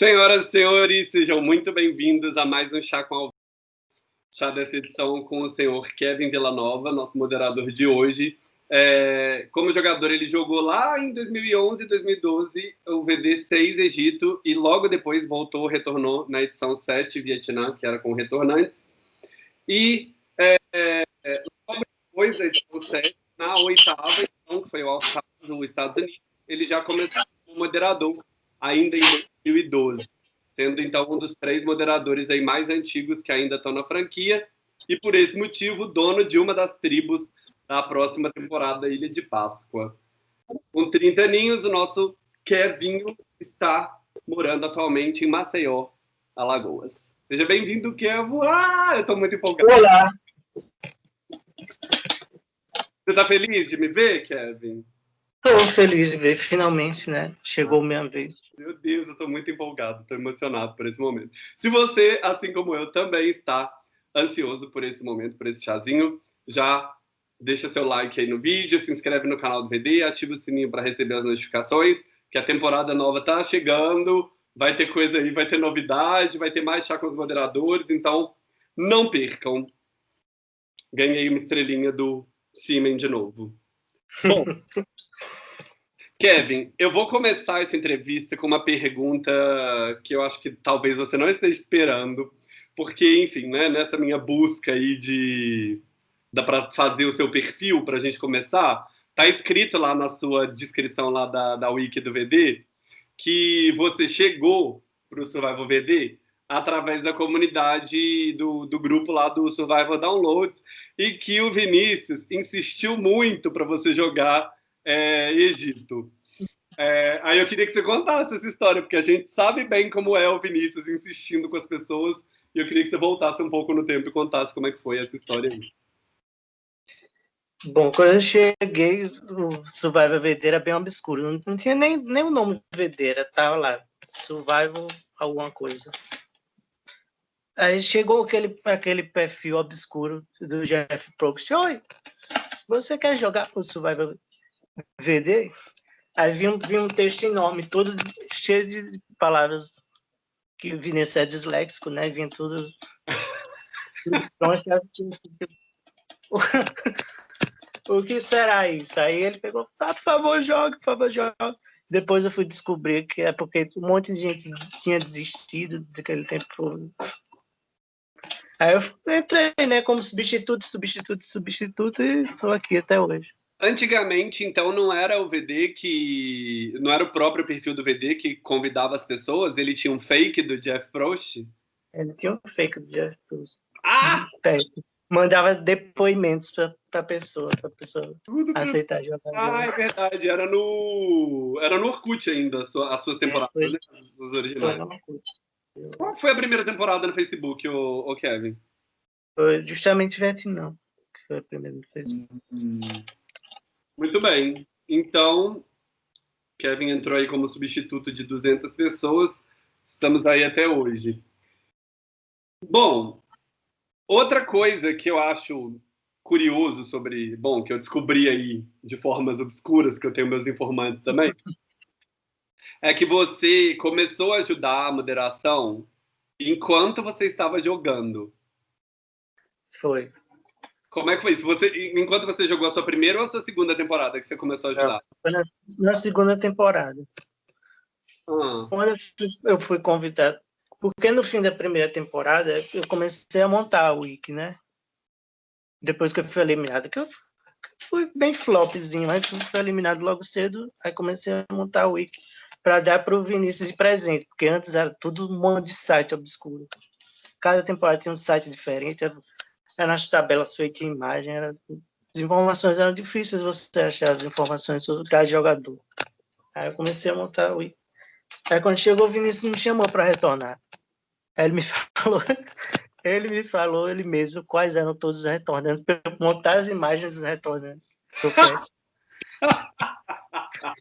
Senhoras e senhores, sejam muito bem-vindos a mais um Chá com Alvin. Chá dessa edição com o senhor Kevin Villanova, nosso moderador de hoje. É, como jogador, ele jogou lá em 2011 e 2012 o VD6 Egito e logo depois voltou, retornou na edição 7 Vietnã, que era com retornantes. E é, é, logo depois da edição 7, na oitava edição, que foi o All-Star dos Estados Unidos, ele já começou como moderador, ainda em 2012, sendo então um dos três moderadores aí mais antigos que ainda estão na franquia e por esse motivo dono de uma das tribos da próxima temporada Ilha de Páscoa. Com 30 aninhos, o nosso Kevinho está morando atualmente em Maceió, Alagoas. Seja bem-vindo, Kevo. Ah, eu estou muito empolgado. Olá! Você está feliz de me ver, Kevin? Estou feliz de ver, finalmente, né? Chegou minha vez. Meu Deus, eu estou muito empolgado, estou emocionado por esse momento. Se você, assim como eu, também está ansioso por esse momento, por esse chazinho, já deixa seu like aí no vídeo, se inscreve no canal do VD, ativa o sininho para receber as notificações, que a temporada nova está chegando, vai ter coisa aí, vai ter novidade, vai ter mais chá com os moderadores, então não percam. Ganhei uma estrelinha do Simen de novo. Bom, Kevin, eu vou começar essa entrevista com uma pergunta que eu acho que talvez você não esteja esperando, porque, enfim, né, nessa minha busca aí de dá para fazer o seu perfil para a gente começar, tá escrito lá na sua descrição lá da, da wiki do VD que você chegou para o Survival VD através da comunidade do, do grupo lá do Survival Downloads e que o Vinícius insistiu muito para você jogar é, Egito. É, aí eu queria que você contasse essa história, porque a gente sabe bem como é o Vinícius insistindo com as pessoas, e eu queria que você voltasse um pouco no tempo e contasse como é que foi essa história aí. Bom, quando eu cheguei, o Survival VD era bem obscuro, não tinha nem, nem o nome de VD, era, tava lá, Survival alguma coisa. Aí chegou aquele, aquele perfil obscuro do Jeff Probst, oi, você quer jogar o Survival VD, aí vi um, vi um texto enorme, todo cheio de palavras que o Vinícius é disléxico, né? Vinha tudo. Então, o que será isso? Aí ele pegou, ah, por favor, jogue, por favor, jogue. Depois eu fui descobrir que é porque um monte de gente tinha desistido daquele tempo. Aí eu entrei, né, como substituto, substituto, substituto e estou aqui até hoje. Antigamente, então, não era o VD que. Não era o próprio perfil do VD que convidava as pessoas, ele tinha um fake do Jeff Prost? Ele tinha um fake do Jeff Prost. Ah! Mandava depoimentos para a pessoa, para a pessoa Tudo aceitar jogar. Ah, é verdade. Era no. Era no Orkut ainda, as suas temporadas, é, foi... né? Os originais. Foi Qual foi a primeira temporada no Facebook, o, o Kevin? Foi justamente Vietnã, que foi a primeira no Facebook. Hum. Muito bem. Então, Kevin entrou aí como substituto de 200 pessoas. Estamos aí até hoje. Bom, outra coisa que eu acho curioso sobre, bom, que eu descobri aí de formas obscuras, que eu tenho meus informantes também, é que você começou a ajudar a moderação enquanto você estava jogando. Foi. Como é que foi isso? Você, enquanto você jogou a sua primeira ou a sua segunda temporada que você começou a ajudar? Na, na segunda temporada. Ah. Quando eu fui convidado, porque no fim da primeira temporada eu comecei a montar a wiki, né? Depois que eu fui eliminado, que eu fui bem flopzinho, aí fui eliminado logo cedo, aí comecei a montar a wiki para dar para o Vinícius de presente, porque antes era tudo um monte de site obscuro. Cada temporada tinha um site diferente, era nas tabelas feitas em imagem, era, as informações eram difíceis você achar as informações sobre cada jogador. Aí eu comecei a montar o Aí quando chegou o Vinícius me chamou para retornar. Aí ele me falou, ele me falou ele mesmo quais eram todos os retornantes, para montar as imagens dos retornantes.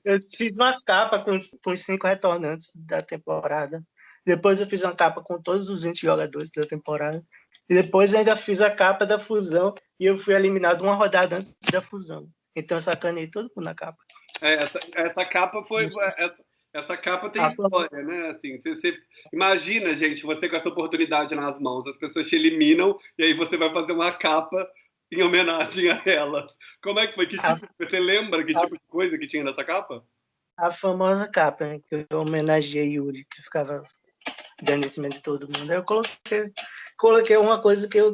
Eu fiz uma capa com, com os cinco retornantes da temporada. Depois eu fiz uma capa com todos os 20 jogadores da temporada. E depois ainda fiz a capa da fusão e eu fui eliminado uma rodada antes da fusão. Então eu sacanei todo mundo na capa. É, essa, essa capa foi. Essa, essa capa tem história, né? Assim, você, você, imagina, gente, você com essa oportunidade nas mãos, as pessoas te eliminam e aí você vai fazer uma capa em homenagem a elas. Como é que foi? Que tipo, você lembra que tipo de coisa que tinha nessa capa? A famosa capa, né, que eu homenageei Yuri, que ficava cima de todo mundo. Eu coloquei, coloquei uma coisa que eu.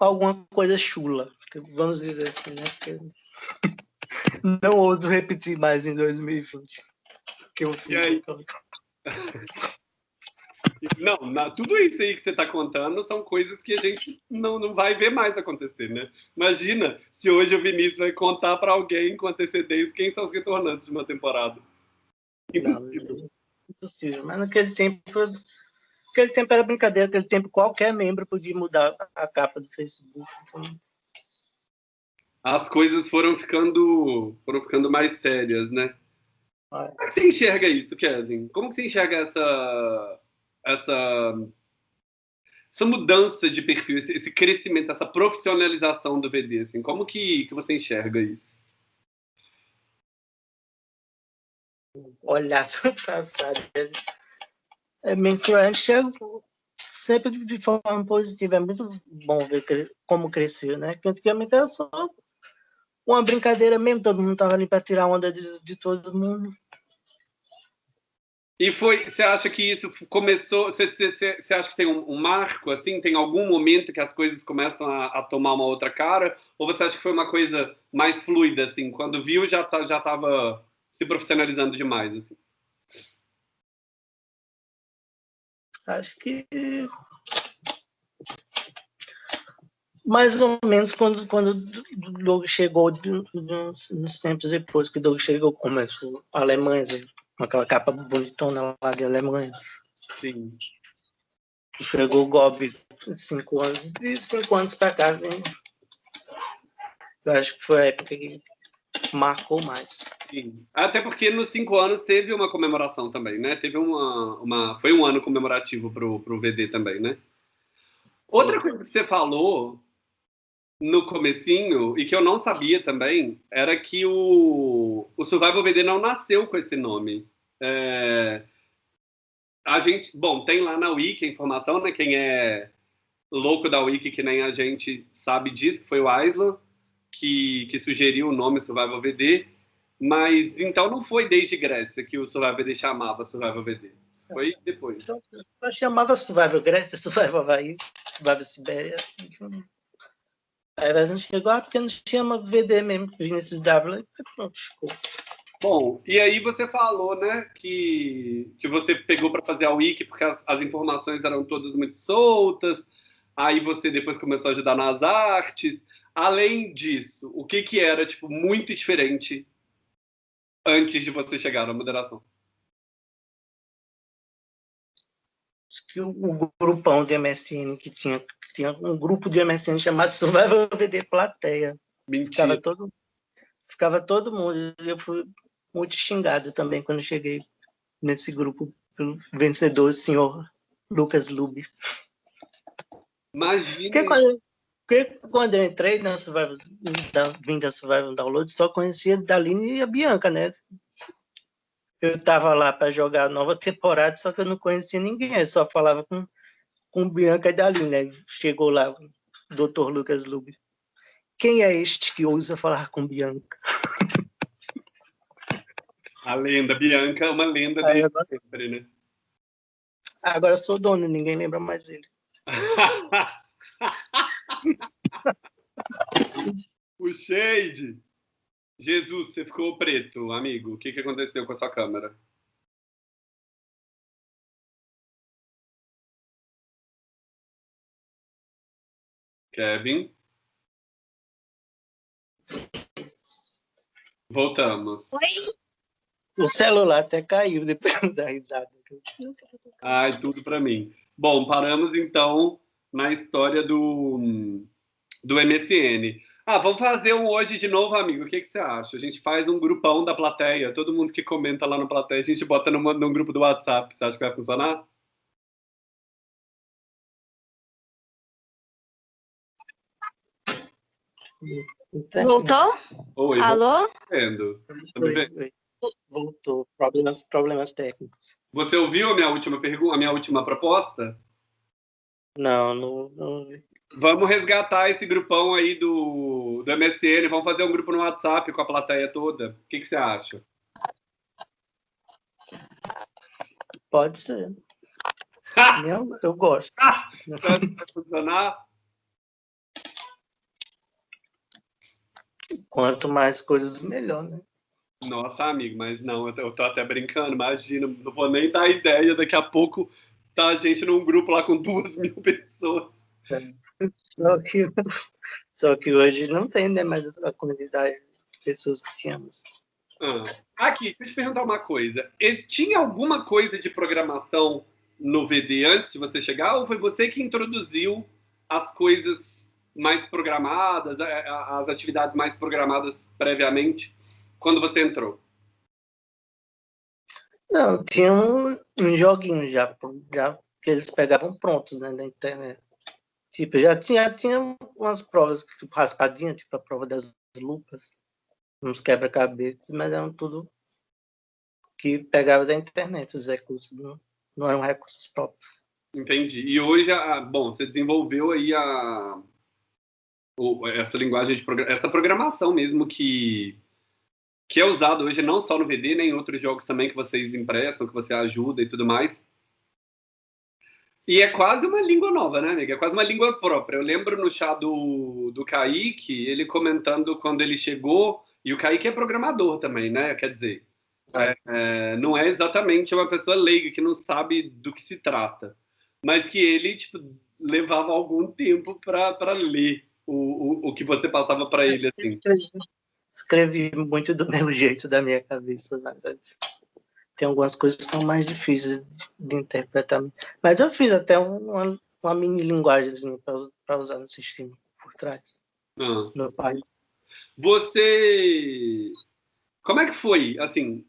alguma coisa chula, vamos dizer assim, né? Porque não ouso repetir mais em 2020. Que eu fiz. E aí? Não, na, tudo isso aí que você está contando são coisas que a gente não, não vai ver mais acontecer, né? Imagina se hoje o Vinícius vai contar para alguém com antecedência quem são os retornantes de uma temporada. Impossível. Não, impossível. Mas naquele tempo, aquele tempo era brincadeira, aquele tempo qualquer membro podia mudar a capa do Facebook. Então... As coisas foram ficando, foram ficando mais sérias, né? Como é você enxerga isso, Kevin? Como que você enxerga essa essa, essa mudança de perfil, esse, esse, crescimento, essa profissionalização do VD? Assim, como que, que você enxerga isso? Olhar para o passado é mentorante enxergo sempre de forma positiva. É muito bom ver como cresceu, né? Porque antigamente era só uma brincadeira mesmo, todo mundo estava ali para tirar onda de, de todo mundo. E foi, você acha que isso começou, você acha que tem um, um, marco, assim, tem algum momento que as coisas começam a, a, tomar uma outra cara? Ou você acha que foi uma coisa mais fluida, assim, quando viu já tá, já estava se profissionalizando demais, assim? Acho que mais ou menos quando quando Doug chegou nos tempos depois que Doug chegou começou alemães com aquela capa bonitona lá de Alemanha. Sim. Chegou o Gob cinco anos, de cinco anos para cá, né? Eu acho que foi a época que marcou mais. Sim. Até porque nos cinco anos teve uma comemoração também, né? Teve uma, uma foi um ano comemorativo pro, pro VD também, né? Outra coisa que você falou no comecinho, e que eu não sabia também, era que o, o Survival VD não nasceu com esse nome. É, a gente, bom, tem lá na Wiki a informação, né? Quem é louco da Wiki, que nem a gente sabe disso, que foi o Aislan que, que sugeriu o nome Survival VD, mas então não foi desde Grécia que o Survival VD chamava Survival VD. Foi depois. Então, eu chamava Survival Grécia, Survival Havaí, Survival Sibéria. Aí a gente chegou, ah, porque não chama VD mesmo, Vinicius W, e pronto, ficou. Bom, e aí você falou, né, que, que você pegou para fazer a Wiki porque as, as, informações eram todas muito soltas, aí você depois começou a ajudar nas artes. Além disso, o que que era, tipo, muito diferente antes de você chegar na moderação? que o, grupão de MSN que tinha, que tinha um grupo de MSN chamado Survival VD Plateia. Mentira. Ficava todo, ficava todo mundo. Eu fui muito xingado também quando cheguei nesse grupo pelo vencedor, o senhor Lucas Lube. Imagina. Porque quando eu entrei na Survival, da, vim da Survival Download, só conhecia Daline e a Bianca, né? eu estava lá para jogar a nova temporada, só que eu não conhecia ninguém, eu só falava com, com Bianca e Daline. Né? Chegou lá o Dr. Lucas Lube. Quem é este que ousa falar com Bianca? A lenda, Bianca é uma lenda desde agora... sempre, né? Agora eu sou dono, ninguém lembra mais ele. o Shade! Jesus, você ficou preto, amigo. O que, que aconteceu com a sua câmera? Kevin? Voltamos. Oi? O celular até caiu depois da risada. Ai, tudo para mim. Bom, paramos então na história do, do MSN. Ah, vamos fazer um hoje de novo, amigo. O que, que você acha? A gente faz um grupão da plateia. Todo mundo que comenta lá no plateia, a gente bota numa, num grupo do WhatsApp. Você acha que vai funcionar? Voltou? Oi, Alô? Vendo. Tá me vendo? tô, problemas, problemas técnicos. Você ouviu a minha última pergunta, a minha última proposta? Não, não, não vi. Vamos resgatar esse grupão aí do, do MSN, vamos fazer um grupo no WhatsApp com a plateia toda. O que, que você acha? Pode ser. eu, eu gosto. Vai funcionar? Quanto mais coisas, melhor, né? Nossa, amigo, mas não, eu tô, eu tô até brincando, imagina, não vou nem dar ideia, daqui a pouco tá a gente num grupo lá com duas mil pessoas. É. Só que, só que hoje não tem né, mais a comunidade de pessoas que tínhamos. Ah. Aqui, deixa eu te perguntar uma coisa. Tinha alguma coisa de programação no VD antes de você chegar, ou foi você que introduziu as coisas mais programadas, as atividades mais programadas previamente, quando você entrou? Não, tinha um, um joguinho já, já que eles pegavam prontos né, internet. Tipo, já tinha, tinha umas provas, tipo, tipo a prova das lupas, uns quebra-cabeças, mas eram tudo que pegava da internet, os recursos, não, não eram recursos próprios. Entendi. E hoje, a, bom, você desenvolveu aí a, essa linguagem de essa programação mesmo que que é usado hoje não só no VD, nem em outros jogos também que vocês emprestam, que você ajuda e tudo mais. E é quase uma língua nova, né, amiga? É quase uma língua própria. Eu lembro no chá do, do Kaique, ele comentando quando ele chegou, e o Kaique é programador também, né? Quer dizer, é, é, não é exatamente uma pessoa leiga que não sabe do que se trata, mas que ele, tipo, levava algum tempo para ler o, o, o que você passava para ele, assim. Escrevi muito do meu jeito, da minha cabeça, na verdade tem algumas coisas que são mais difíceis de interpretar. Mas eu fiz até uma, uma mini linguagem para usar no sistema por trás. Ah. No pai. Você. Como é que foi? Assim.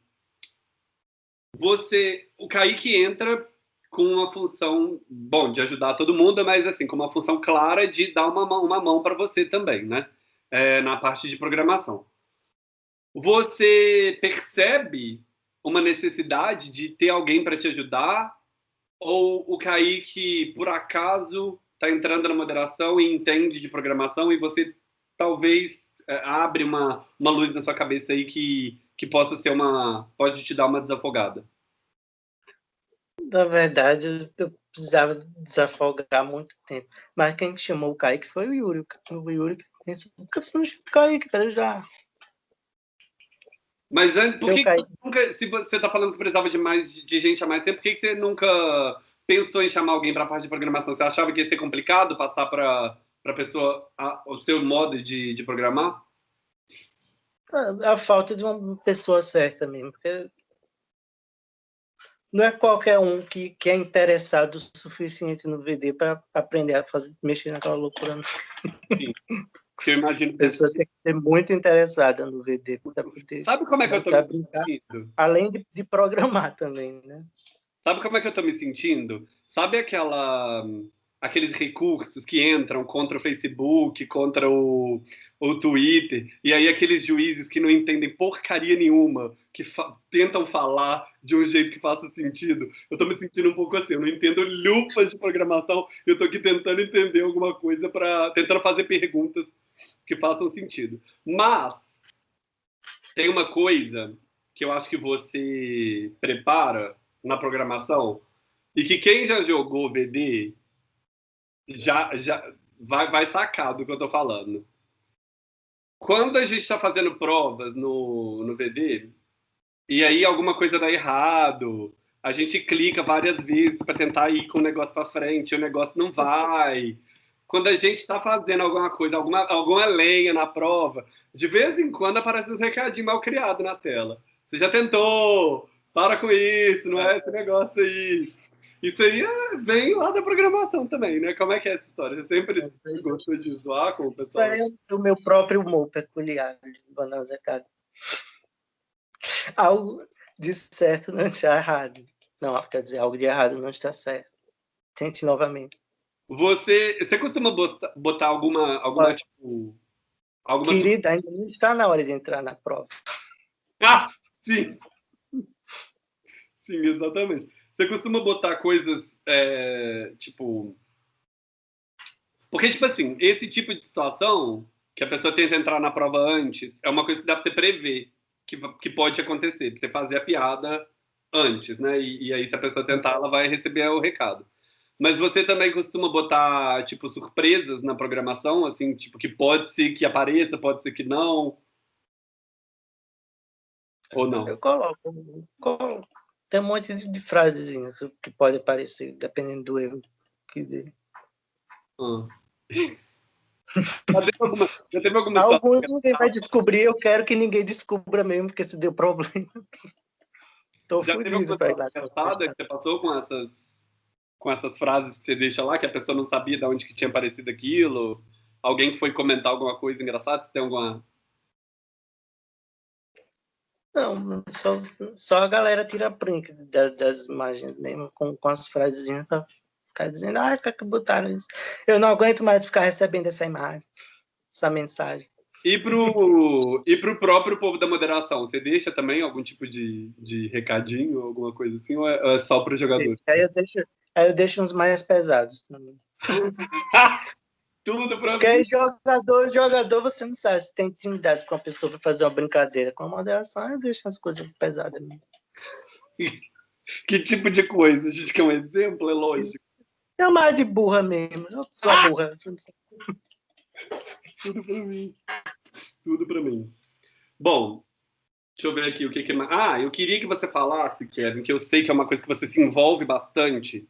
Você. O Kaique entra com uma função, bom, de ajudar todo mundo, mas assim, com uma função clara de dar uma mão, uma mão para você também, né? É, na parte de programação. Você percebe uma necessidade de ter alguém para te ajudar? Ou o Kaique, por acaso, está entrando na moderação e entende de programação e você talvez é, abre uma, uma luz na sua cabeça aí que, que possa ser uma. pode te dar uma desafogada? Na verdade, eu precisava desafogar muito tempo. Mas quem chamou o Kaique foi o Yuri. O Yuri pensou, por que você o Kaique? Quero já mas antes, por que, que você nunca, se você está falando que precisava de mais de gente há mais tempo, por que, que você nunca pensou em chamar alguém para a parte de programação? Você achava que ia ser complicado passar para a pessoa o seu modo de, de programar? A, a, falta de uma pessoa certa mesmo, porque não é qualquer um que, que é interessado o suficiente no VD para aprender a fazer, mexer naquela loucura. Sim. Eu imagino. A pessoa tem que ser muito interessada no VD. Sabe como é que eu estou me sentindo? Além de, de, programar também, né? Sabe como é que eu estou me sentindo? Sabe aquela aqueles recursos que entram contra o Facebook, contra o, o Twitter, e aí aqueles juízes que não entendem porcaria nenhuma, que fa tentam falar de um jeito que faça sentido. Eu estou me sentindo um pouco assim, eu não entendo lupas de programação, eu estou aqui tentando entender alguma coisa para tentando fazer perguntas que façam sentido. Mas tem uma coisa que eu acho que você prepara na programação e que quem já jogou VD já, já vai, vai sacar do que eu estou falando. Quando a gente está fazendo provas no, no VD, e aí alguma coisa dá errado, a gente clica várias vezes para tentar ir com o negócio para frente, o negócio não vai. Quando a gente está fazendo alguma coisa, alguma, alguma lenha na prova, de vez em quando aparece uns recadinhos mal criados na tela. Você já tentou, para com isso, não é esse negócio aí. Isso aí é, vem lá da programação também, né? Como é que é essa história? Você sempre é, gostou de zoar com o pessoal? É o meu próprio humor peculiar de Bananza Cara. Algo de certo não está errado. Não, quer dizer, algo de errado não está certo. Tente novamente. Você, você costuma botar alguma, alguma tipo... Alguma... Querida, ainda não está na hora de entrar na prova. Ah, sim! Sim, exatamente. Você costuma botar coisas, é, tipo... Porque, tipo assim, esse tipo de situação, que a pessoa tenta entrar na prova antes, é uma coisa que dá para você prever que, que pode acontecer, pra você fazer a piada antes, né? E, e aí, se a pessoa tentar, ela vai receber o recado. Mas você também costuma botar, tipo, surpresas na programação, assim, tipo, que pode ser que apareça, pode ser que não? Ou não? Eu coloco, coloco. Tem um monte de, frasezinhas que pode aparecer, dependendo do erro que dê. Ah. Já teve alguma, já teve alguma Alguns ninguém vai descobrir, eu quero que ninguém descubra mesmo, porque se deu problema. Tô já fudido teve alguma coisa que você passou com essas com essas frases que você deixa lá, que a pessoa não sabia de onde que tinha aparecido aquilo? Alguém que foi comentar alguma coisa engraçada? Você tem alguma... Não, só, só a galera tira print das, das imagens mesmo, com, com as frasezinhas pra ficar dizendo, ah, que botaram isso. Eu não aguento mais ficar recebendo essa imagem, essa mensagem. E pro, e pro próprio povo da moderação, você deixa também algum tipo de, de recadinho, alguma coisa assim, ou é, é só para os jogadores? Aí eu deixo, Aí eu deixo uns mais pesados também. Tudo pra Porque mim. jogador, jogador, você não sabe se tem intimidade com a pessoa para fazer uma brincadeira. Com a moderação, eu deixo as coisas pesadas. Mesmo. que tipo de coisa? A gente quer um exemplo, é lógico. É mais de burra mesmo. Eu sou ah! burra. Tudo para mim. Tudo para mim. Bom, deixa eu ver aqui o que que... Ah, eu queria que você falasse, Kevin, que eu sei que é uma coisa que você se envolve bastante,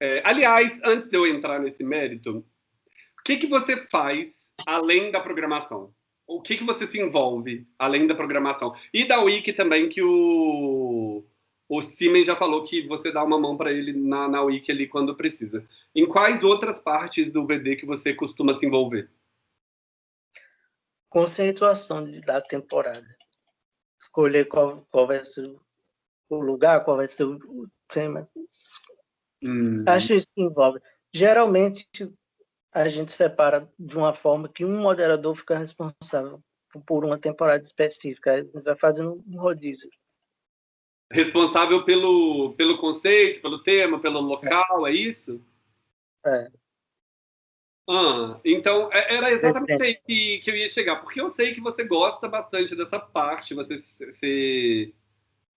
é, aliás, antes de eu entrar nesse mérito, o que, que você faz além da programação? O que, que você se envolve além da programação? E da Wiki também, que o, o Siemens já falou que você dá uma mão para ele na, na Wiki ali quando precisa. Em quais outras partes do VD que você costuma se envolver? Conceituação da temporada. Escolher qual, qual vai ser o lugar, qual vai ser o tema, Hum. Acho isso que envolve. Geralmente, a gente separa de uma forma que um moderador fica responsável por uma temporada específica. Aí vai fazendo um rodízio. Responsável pelo, pelo conceito, pelo tema, pelo local, é, é isso? É. Ah, então, é, era exatamente aí que, que eu ia chegar, porque eu sei que você gosta bastante dessa parte, você se...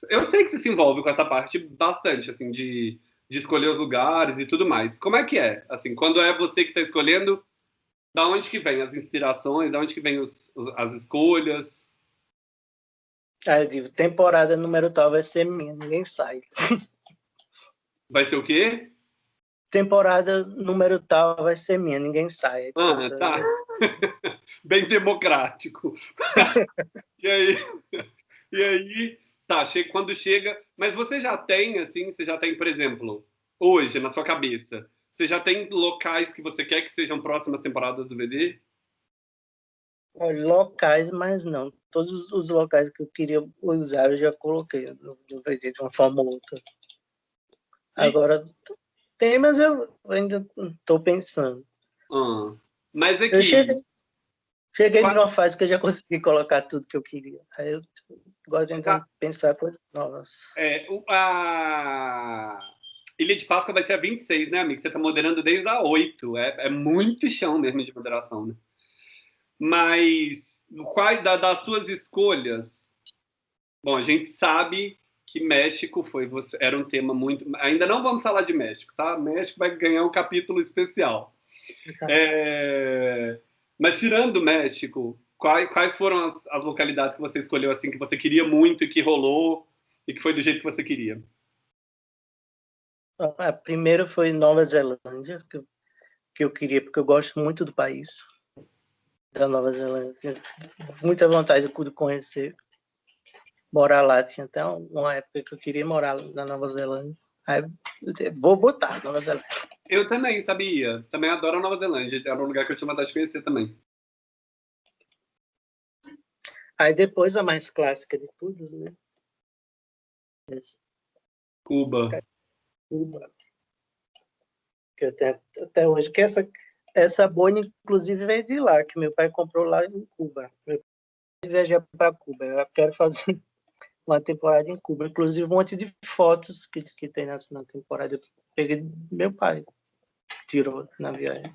Eu sei que você se envolve com essa parte bastante, assim, de de escolher os lugares e tudo mais. Como é que é? Assim, quando é você que está escolhendo, da onde que vem as inspirações, da onde que vem os, os, as escolhas? Ah, eu digo, temporada número tal vai ser minha, ninguém sai. Vai ser o quê? Temporada número tal vai ser minha, ninguém sai. Ah, tá. Bem democrático. e aí, e aí Tá, quando chega. Mas você já tem, assim, você já tem, por exemplo, hoje, na sua cabeça, você já tem locais que você quer que sejam próximas temporadas do VD? Locais, mas não. Todos os locais que eu queria usar eu já coloquei no, no VD de uma forma ou outra. Agora, tem, mas eu ainda estou pensando. Ah, mas aqui. Eu cheguei, cheguei numa fase que eu já consegui colocar tudo que eu queria. Aí eu Gosto de tá. pensar coisas novas. É, a Ilha de Páscoa vai ser a 26, né, amigo? Você está moderando desde a 8. É, é muito chão mesmo de moderação, né? Mas, qual, da, das suas escolhas, bom, a gente sabe que México foi era um tema muito. Ainda não vamos falar de México, tá? México vai ganhar um capítulo especial. É... Mas tirando o México, Quais, quais foram as, as, localidades que você escolheu assim que você queria muito e que rolou e que foi do jeito que você queria? A primeira foi Nova Zelândia, que eu, que eu queria, porque eu gosto muito do país, da Nova Zelândia. Muita vontade de conhecer, morar lá. Tinha até uma época que eu queria morar na Nova Zelândia. Aí, vou botar Nova Zelândia. Eu também, sabia. Também adoro a Nova Zelândia. Era um lugar que eu tinha vontade de conhecer também. Aí depois a mais clássica de todas, né? Cuba. Cuba. Que eu tenho até hoje. Que essa, essa boina, inclusive, veio de lá, que meu pai comprou lá em Cuba. Meu pai viajar para Cuba. Eu quero fazer uma temporada em Cuba. Inclusive, um monte de fotos que, que tem na, na temporada. Eu peguei meu pai, tirou na viagem.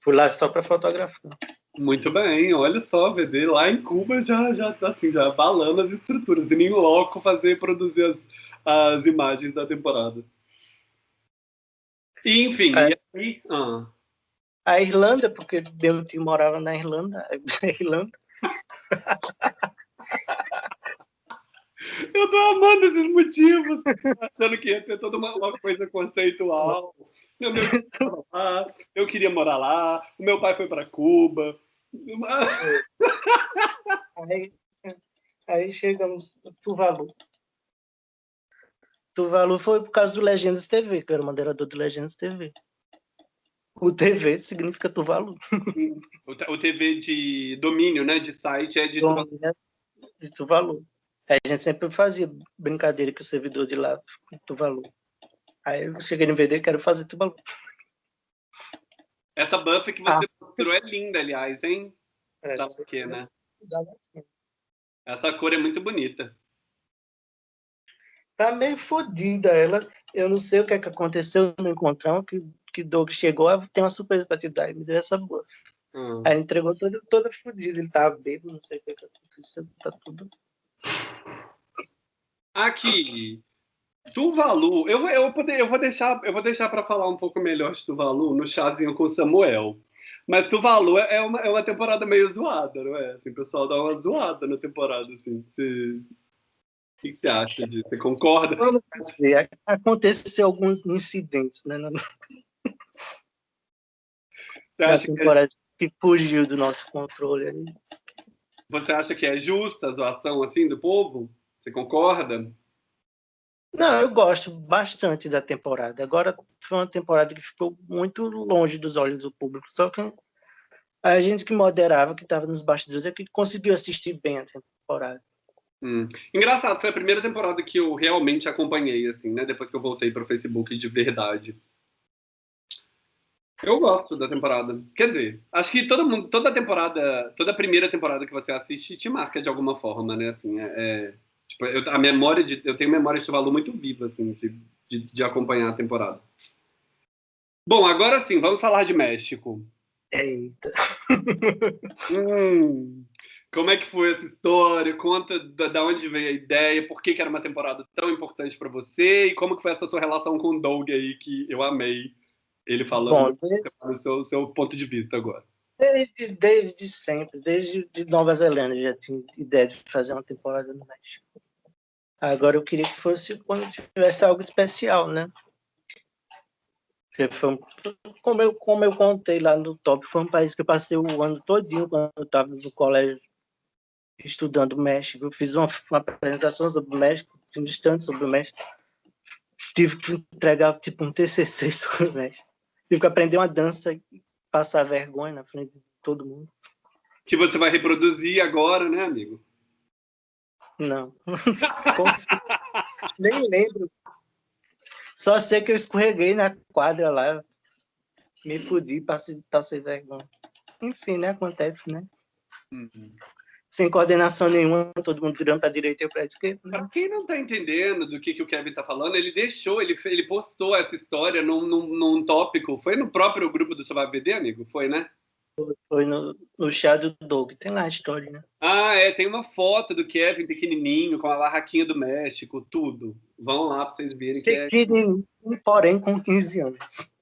Fui lá só para fotografar. Muito bem, olha só, VD lá em Cuba já já tá assim, já balando as estruturas, e nem loco fazer produzir as, as imagens da temporada. E, enfim, é. e aí, ah. a Irlanda, porque meu tio morava na Irlanda, a Irlanda. Eu tô amando esses motivos, achando que ia ter toda uma, uma coisa conceitual. Eu, eu queria morar lá, o meu pai foi para Cuba, aí, aí chegamos Tuvalu. Tuvalu foi por causa do Legendas TV, que eu era moderador do Legendas TV. O TV significa Tuvalu. O TV de domínio, né? De site é de Tuvalu. De Tuvalu. Aí a gente sempre fazia brincadeira com o servidor de lá, Tuvalu. Aí eu cheguei no VD, quero fazer Tuvalu. Essa buff que você ah. mostrou é linda, aliás, hein? É, Já porque, né? Essa cor é muito bonita. Tá meio fodida ela. Eu não sei o que, é que aconteceu no encontrão, que, que Doug chegou, tem uma surpresa pra te dar, e me deu essa buff. Hum. Aí entregou toda, toda fodida, ele tava bêbado, não sei o que, é que aconteceu, tá tudo... Aqui, Tuvalu, eu, eu, poder, eu vou deixar, eu vou deixar para falar um pouco melhor de Tuvalu no chazinho com o Samuel. Mas Tuvalu é uma, é uma temporada meio zoada, não é? Assim, o pessoal dá uma zoada na temporada, assim. Você... O que, você acha disso? Você concorda? Vamos ver. Aconteceu alguns incidentes, né? Na, você acha temporada que, é... que fugiu do nosso controle. Ali. Você acha que é justa a zoação, assim, do povo? Você concorda? Não, eu gosto bastante da temporada. Agora foi uma temporada que ficou muito longe dos olhos do público. Só que a gente que moderava, que estava nos bastidores, é que conseguiu assistir bem a temporada. Hum. Engraçado, foi a primeira temporada que eu realmente acompanhei, assim, né? Depois que eu voltei para o Facebook de verdade. Eu gosto da temporada. Quer dizer, acho que todo mundo, toda temporada, toda primeira temporada que você assiste te marca de alguma forma, né? Assim, é, é Tipo, eu, a memória de, eu tenho memória de Tuvalu muito viva, assim, de, de, de acompanhar a temporada. Bom, agora sim, vamos falar de México. Eita. hum, como é que foi essa história? Conta da, da onde veio a ideia, por que, que era uma temporada tão importante para você e como que foi essa sua relação com o Doug aí, que eu amei ele falando Bom, seu, seu ponto de vista agora. Desde, desde sempre, desde de Nova Zelândia já tinha ideia de fazer uma temporada no México. Agora eu queria que fosse quando tivesse algo especial, né? Foi, como, eu, como eu contei lá no top, foi um país que eu passei o ano todinho quando eu estava no colégio estudando México. Eu fiz uma, uma apresentação sobre o México, um distante sobre o México. Tive que entregar tipo um TCC sobre o México. Tive que aprender uma dança passar vergonha na frente de todo mundo. Que você vai reproduzir agora, né, amigo? Não. Nem lembro. Só sei que eu escorreguei na quadra lá. Me fudi, passei, passei vergonha. Enfim, né? Acontece, né? Uhum. Sem coordenação nenhuma, todo mundo virando para a direita e para a esquerda. Né? Para quem não está entendendo do que, que o Kevin está falando, ele deixou, ele, ele postou essa história num, num, num tópico. Foi no próprio grupo do Survival BD, amigo? Foi, né? Foi no, no chá do Doug, tem lá a história, né? Ah, é, tem uma foto do Kevin pequenininho, com a barraquinha do México, tudo. Vão lá para vocês verem que é... Pequenininho, porém com 15 anos.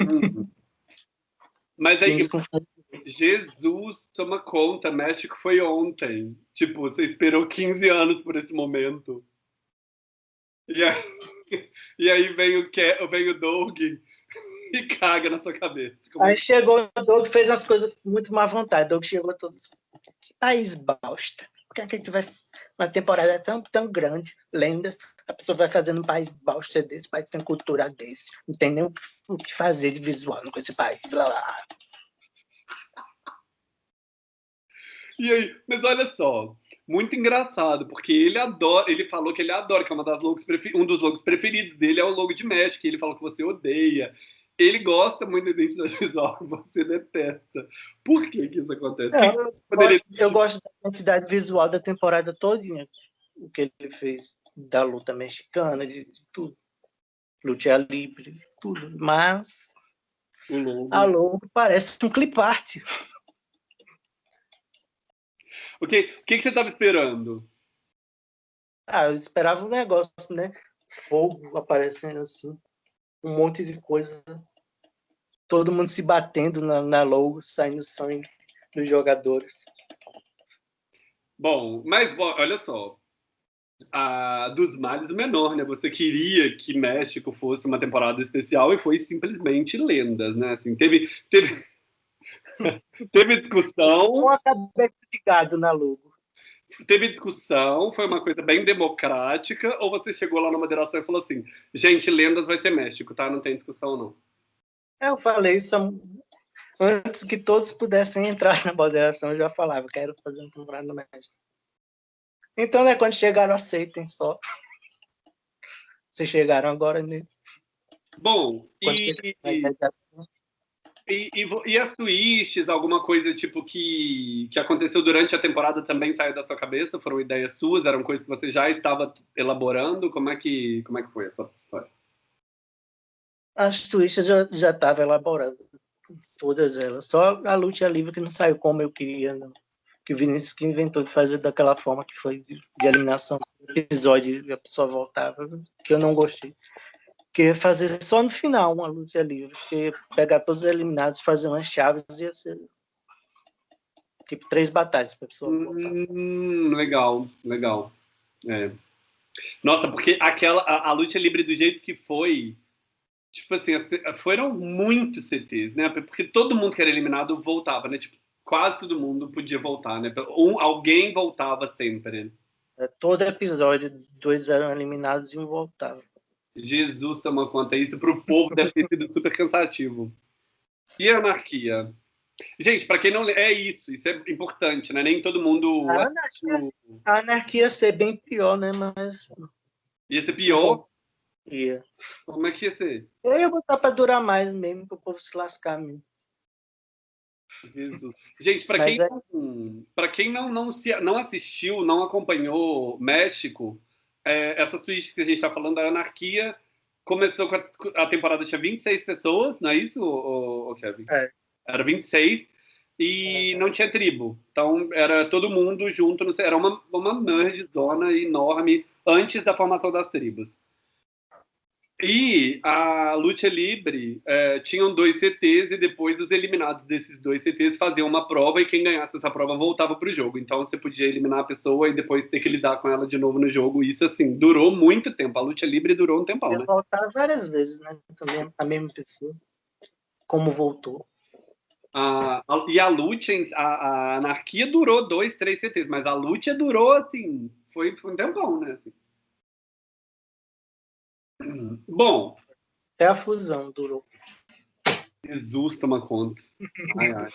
Uhum. Mas aí, Jesus, toma conta, México foi ontem. Tipo, você esperou 15 anos por esse momento. E aí, e aí vem, o, Ke, vem o Doug e caga na sua cabeça. Como... Aí chegou o Doug, fez as coisas com muito má vontade. O Doug chegou todo. Que país bosta. Por que a gente vai. Uma temporada tão, tão grande, lendas, a pessoa vai fazendo um país bosta desse, país tem cultura desse. Não tem nem o que fazer de visual com esse país. Blá, blá. E aí, mas olha só, muito engraçado, porque ele adora, ele falou que ele adora, que é uma das logos um dos logos preferidos dele é o logo de México, ele falou que você odeia. ele gosta muito da identidade visual, você detesta. Por que, que isso acontece? Não, que eu, gosto, eu, gosto, da identidade visual da temporada todinha, o que ele fez da luta mexicana, de, de tudo. Luta livre, tudo. Mas a logo parece um clipart. O que, o que, que você estava esperando? Ah, eu esperava um negócio, né? Fogo aparecendo assim um monte de coisa. Todo mundo se batendo na, na logo, saindo sangue dos jogadores. Bom, mas olha só. A dos males menor, né? Você queria que México fosse uma temporada especial e foi simplesmente lendas, né? Assim, teve teve teve discussão. Com a cabeça de gado na logo teve discussão, foi uma coisa bem democrática, ou você chegou lá na moderação e falou assim, gente, lendas vai ser México, tá? Não tem discussão, não. Eu falei isso antes que todos pudessem entrar na moderação, eu já falava, quero fazer um temporada no México. Então, né, quando chegaram, aceitem só. Vocês chegaram agora, né? Bom, e... E, e, e, as twists, alguma coisa tipo que, que aconteceu durante a temporada também saiu da sua cabeça? Foram ideias suas? Eram coisas que você já estava elaborando? Como é que, como é que foi essa história? As twists já já estava elaborando, todas elas. Só a luta livre que não saiu como eu queria, não. Que o Vinícius que inventou de fazer daquela forma que foi de, de eliminação do episódio e a pessoa voltava, que eu não gostei que fazer só no final uma luta livre, porque pegar todos os eliminados, fazer umas chaves ia ser tipo três batalhas para pessoa. Hum, legal, legal. É. Nossa, porque aquela a, a, luta livre do jeito que foi, tipo assim, as, foram muitos CTs, né? Porque todo mundo que era eliminado voltava, né? Tipo, quase todo mundo podia voltar, né? Um, alguém voltava sempre. É, todo episódio, dois eram eliminados e um voltava. Jesus toma conta. Isso para o povo deve ter sido super cansativo. E a anarquia? Gente, para quem não é isso, isso é importante, né? Nem todo mundo. A anarquia, a anarquia ia ser bem pior, né? Mas. Ia ser pior? Ia. Como é que ia ser? Eu ia botar para durar mais mesmo, para o povo se lascar mesmo. Jesus. Gente, para quem, é... para quem não, não, se, não assistiu, não acompanhou México, é, essas tweets que a gente está falando da anarquia começou com a, a, temporada tinha 26 pessoas, não é isso, o, o Kevin? É. Era 26 e é. não tinha tribo. Então era todo mundo junto, era uma, uma merge zona enorme antes da formação das tribos. E a Luta Libre é, tinham dois CTs e depois os eliminados desses dois CTs faziam uma prova e quem ganhasse essa prova voltava para o jogo. Então você podia eliminar a pessoa e depois ter que lidar com ela de novo no jogo. Isso, assim, durou muito tempo. A Luta Libre durou um tempão, né? voltar várias vezes, né? Também a mesma pessoa. Como voltou. a, e a Luta, a, a, Anarquia durou dois, três CTs, mas a Luta durou, assim, foi, foi um tempão, né? Assim. Bom. Até a fusão durou. Jesus toma conta. Ai, ai.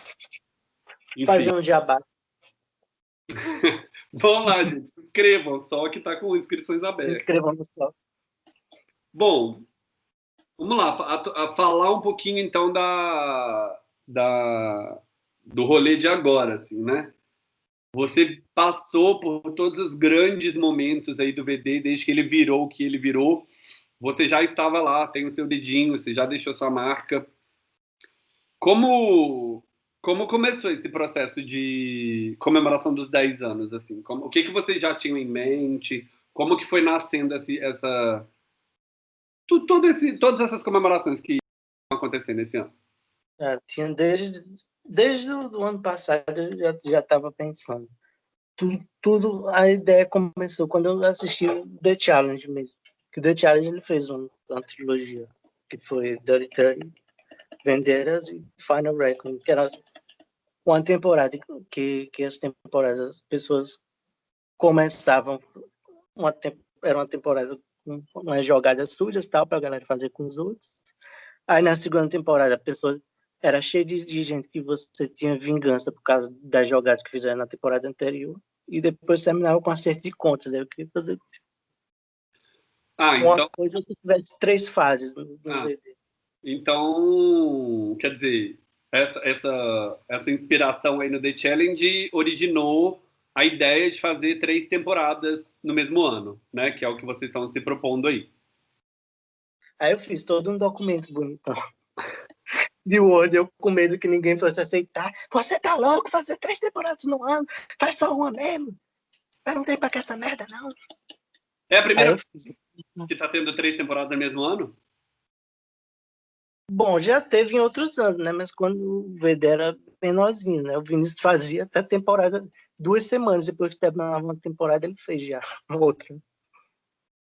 Fazer um diabá. Vamos lá, gente. Se inscrevam, só que está com inscrições abertas. Inscrevam no só. Bom, vamos lá. A, a, falar um pouquinho, então, da, da, do rolê de agora, assim, né? Você passou por todos os grandes momentos aí do VD, desde que ele virou o que ele virou você já estava lá, tem o seu dedinho, você já deixou sua marca. Como como começou esse processo de comemoração dos 10 anos assim? Como, o que que vocês já tinham em mente? Como que foi nascendo esse, essa tudo esse, todas essas comemorações que estão acontecendo esse ano? É, tinha desde desde o ano passado eu já já estava pensando. Tudo, tudo a ideia começou quando eu assisti o The Challenge mesmo que o The Challenge ele fez uma, uma trilogia, que foi Dirty Thirty, Venderas e Final Reckoning, que era uma temporada que, que as temporadas as pessoas começavam uma era uma temporada com umas jogadas sujas tal para a galera fazer com os outros. Aí na segunda temporada a pessoa era cheia de, de, gente que você tinha vingança por causa das jogadas que fizeram na temporada anterior e depois terminava com acerto de contas aí eu queria fazer ah, uma então... coisa que tivesse três fases no, ah. Então, quer dizer, essa, essa, essa inspiração aí no The Challenge originou a ideia de fazer três temporadas no mesmo ano, né? Que é o que vocês estão se propondo aí. Aí eu fiz todo um documento bonitão de Word, eu com medo que ninguém fosse aceitar. Você tá louco fazer três temporadas no ano? Faz só uma mesmo. Eu não tem pra que essa merda, não. É a primeira que tá tendo três temporadas no mesmo ano? Bom, já teve em outros anos, né? Mas quando o VD era menorzinho, né? O Vinícius fazia até temporada, duas semanas depois que terminava uma temporada, ele fez já outra.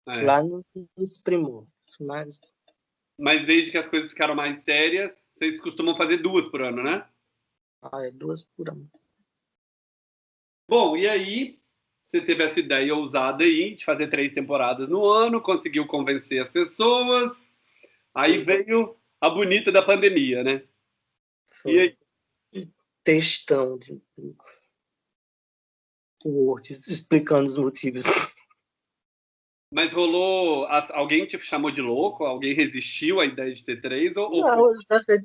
É. Lá no, nos primos. Mas... mas desde que as coisas ficaram mais sérias, vocês costumam fazer duas por ano, né? Ah, é duas por ano. Bom, e aí você teve essa ideia ousada aí de fazer três temporadas no ano, conseguiu convencer as pessoas, aí veio a bonita da pandemia, né? Foi. E aí? Textão de Word explicando os motivos. Mas rolou. Alguém te chamou de louco? Alguém resistiu à ideia de ter três? Ou, Não,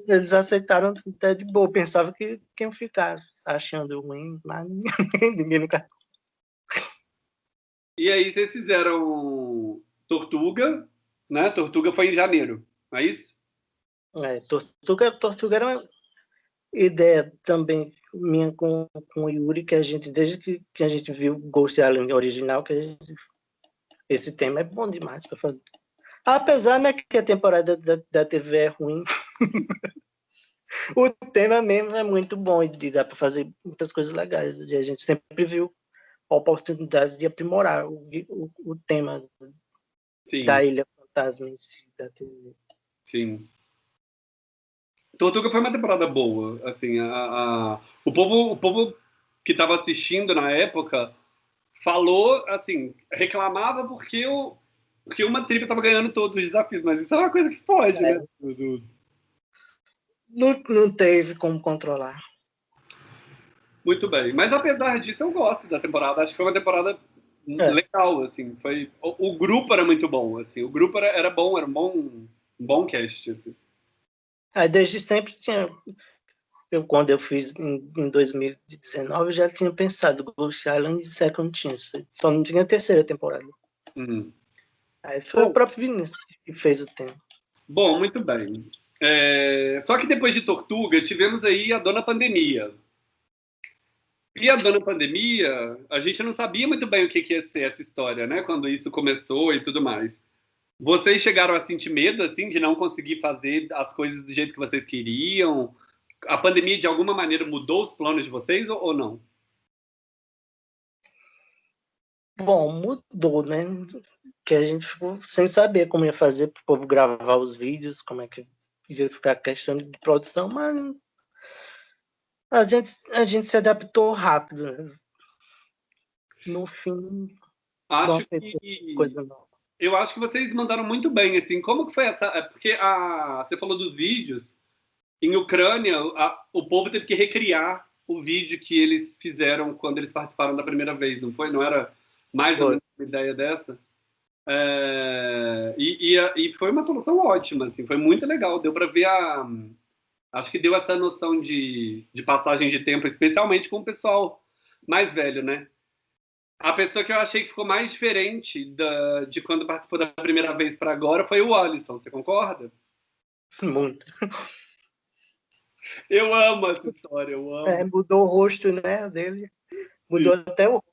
eles aceitaram até de boa. Pensava que quem ficar achando ruim, mas ninguém nunca. E aí vocês fizeram Tortuga, né? Tortuga foi em janeiro, não é isso? É, Tortuga, Tortuga era uma ideia também minha com, com o Yuri, que a gente, desde que, que a gente viu Ghost Island original, que gente, esse tema é bom demais para fazer. Apesar né, que a temporada da, da TV é ruim, o tema mesmo é muito bom e dá para fazer muitas coisas legais. A gente sempre viu oportunidades de aprimorar o, o, o tema Sim. da Ilha Fantasma em si, da TV. Sim. Tortuga foi uma temporada boa, assim, a, a, o povo, o povo que estava assistindo na época falou, assim, reclamava porque o porque uma tribo estava ganhando todos os desafios, mas isso é uma coisa que foge, é. né? Não, não teve como controlar. Muito bem, mas apesar disso eu gosto da temporada, acho que foi uma temporada é. legal, assim, foi o, o, grupo era muito bom, assim, o grupo era, era bom, era um bom, um bom cast, assim. Aí desde sempre tinha. Eu, quando eu fiz em, em 2019, eu já tinha pensado Ghost Island e Second Chance. Só não tinha terceira temporada. Uhum. Aí foi Bom, o próprio Vinícius que fez o tema. Bom, muito bem. É... Só que depois de Tortuga, tivemos aí a Dona Pandemia. E a Dona Pandemia, a gente não sabia muito bem o que, que ia ser essa história, né? Quando isso começou e tudo mais. Vocês chegaram a sentir medo, assim, de não conseguir fazer as coisas do jeito que vocês queriam? A pandemia, de alguma maneira, mudou os planos de vocês ou, não? Bom, mudou, né? Que a gente ficou sem saber como ia fazer para o povo gravar os vídeos, como é que ia ficar a questão de produção, mas a gente, a gente se adaptou rápido. Né? No fim, acho que coisa não eu acho que vocês mandaram muito bem, assim, como que foi essa... É porque a, você falou dos vídeos, em Ucrânia, a, o povo teve que recriar o vídeo que eles fizeram quando eles participaram da primeira vez, não foi? Não era mais ou menos uma ideia dessa? É, e, e, e, foi uma solução ótima, assim, foi muito legal, deu para ver a... Acho que deu essa noção de, de passagem de tempo, especialmente com o pessoal mais velho, né? A pessoa que eu achei que ficou mais diferente da, de quando participou da primeira vez para agora foi o Alisson, você concorda? Muito. Eu amo essa história, eu amo. É, mudou o rosto né, dele. Mudou Sim. até o rosto.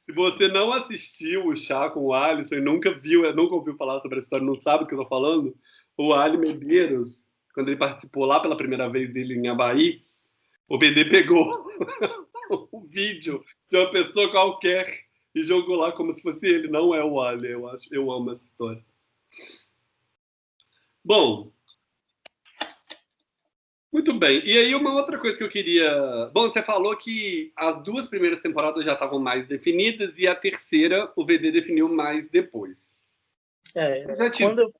Se você não assistiu o chá com o Alisson e nunca viu, nunca ouviu falar sobre essa história, não sabe o que eu tô falando, o Ali Medeiros, quando ele participou lá pela primeira vez dele em Havaí, o BD pegou o vídeo de uma pessoa qualquer e jogou lá como se fosse ele. Não é o Ali, eu acho. Eu amo essa história. Bom, muito bem. E aí, uma outra coisa que eu queria. Bom, você falou que as duas primeiras temporadas já estavam mais definidas e a terceira o VD definiu mais depois. É, eu tive... quando, eu,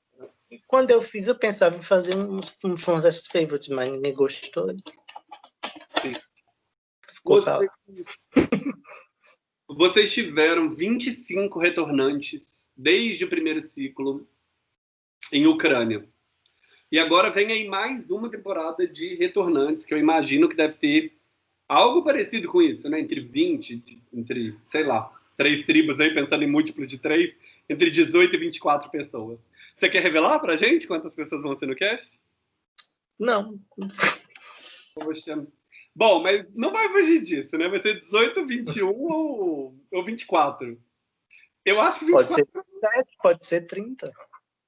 quando eu fiz, eu pensava em fazer um, um Fan vs Favorite, mas ninguém gostou. Sim. Vocês, vocês tiveram 25 retornantes desde o primeiro ciclo em Ucrânia. E agora vem aí mais uma temporada de retornantes, que eu imagino que deve ter algo parecido com isso, né? Entre 20, entre, sei lá, três tribos aí, pensando em múltiplo de três, entre 18 e 24 pessoas. Você quer revelar pra gente quantas pessoas vão ser no cast? Não. Poxa. Bom, mas não vai fugir disso, né? Vai ser 18, 21 ou, ou 24. Eu acho que 24... Pode ser 7, pode ser 30.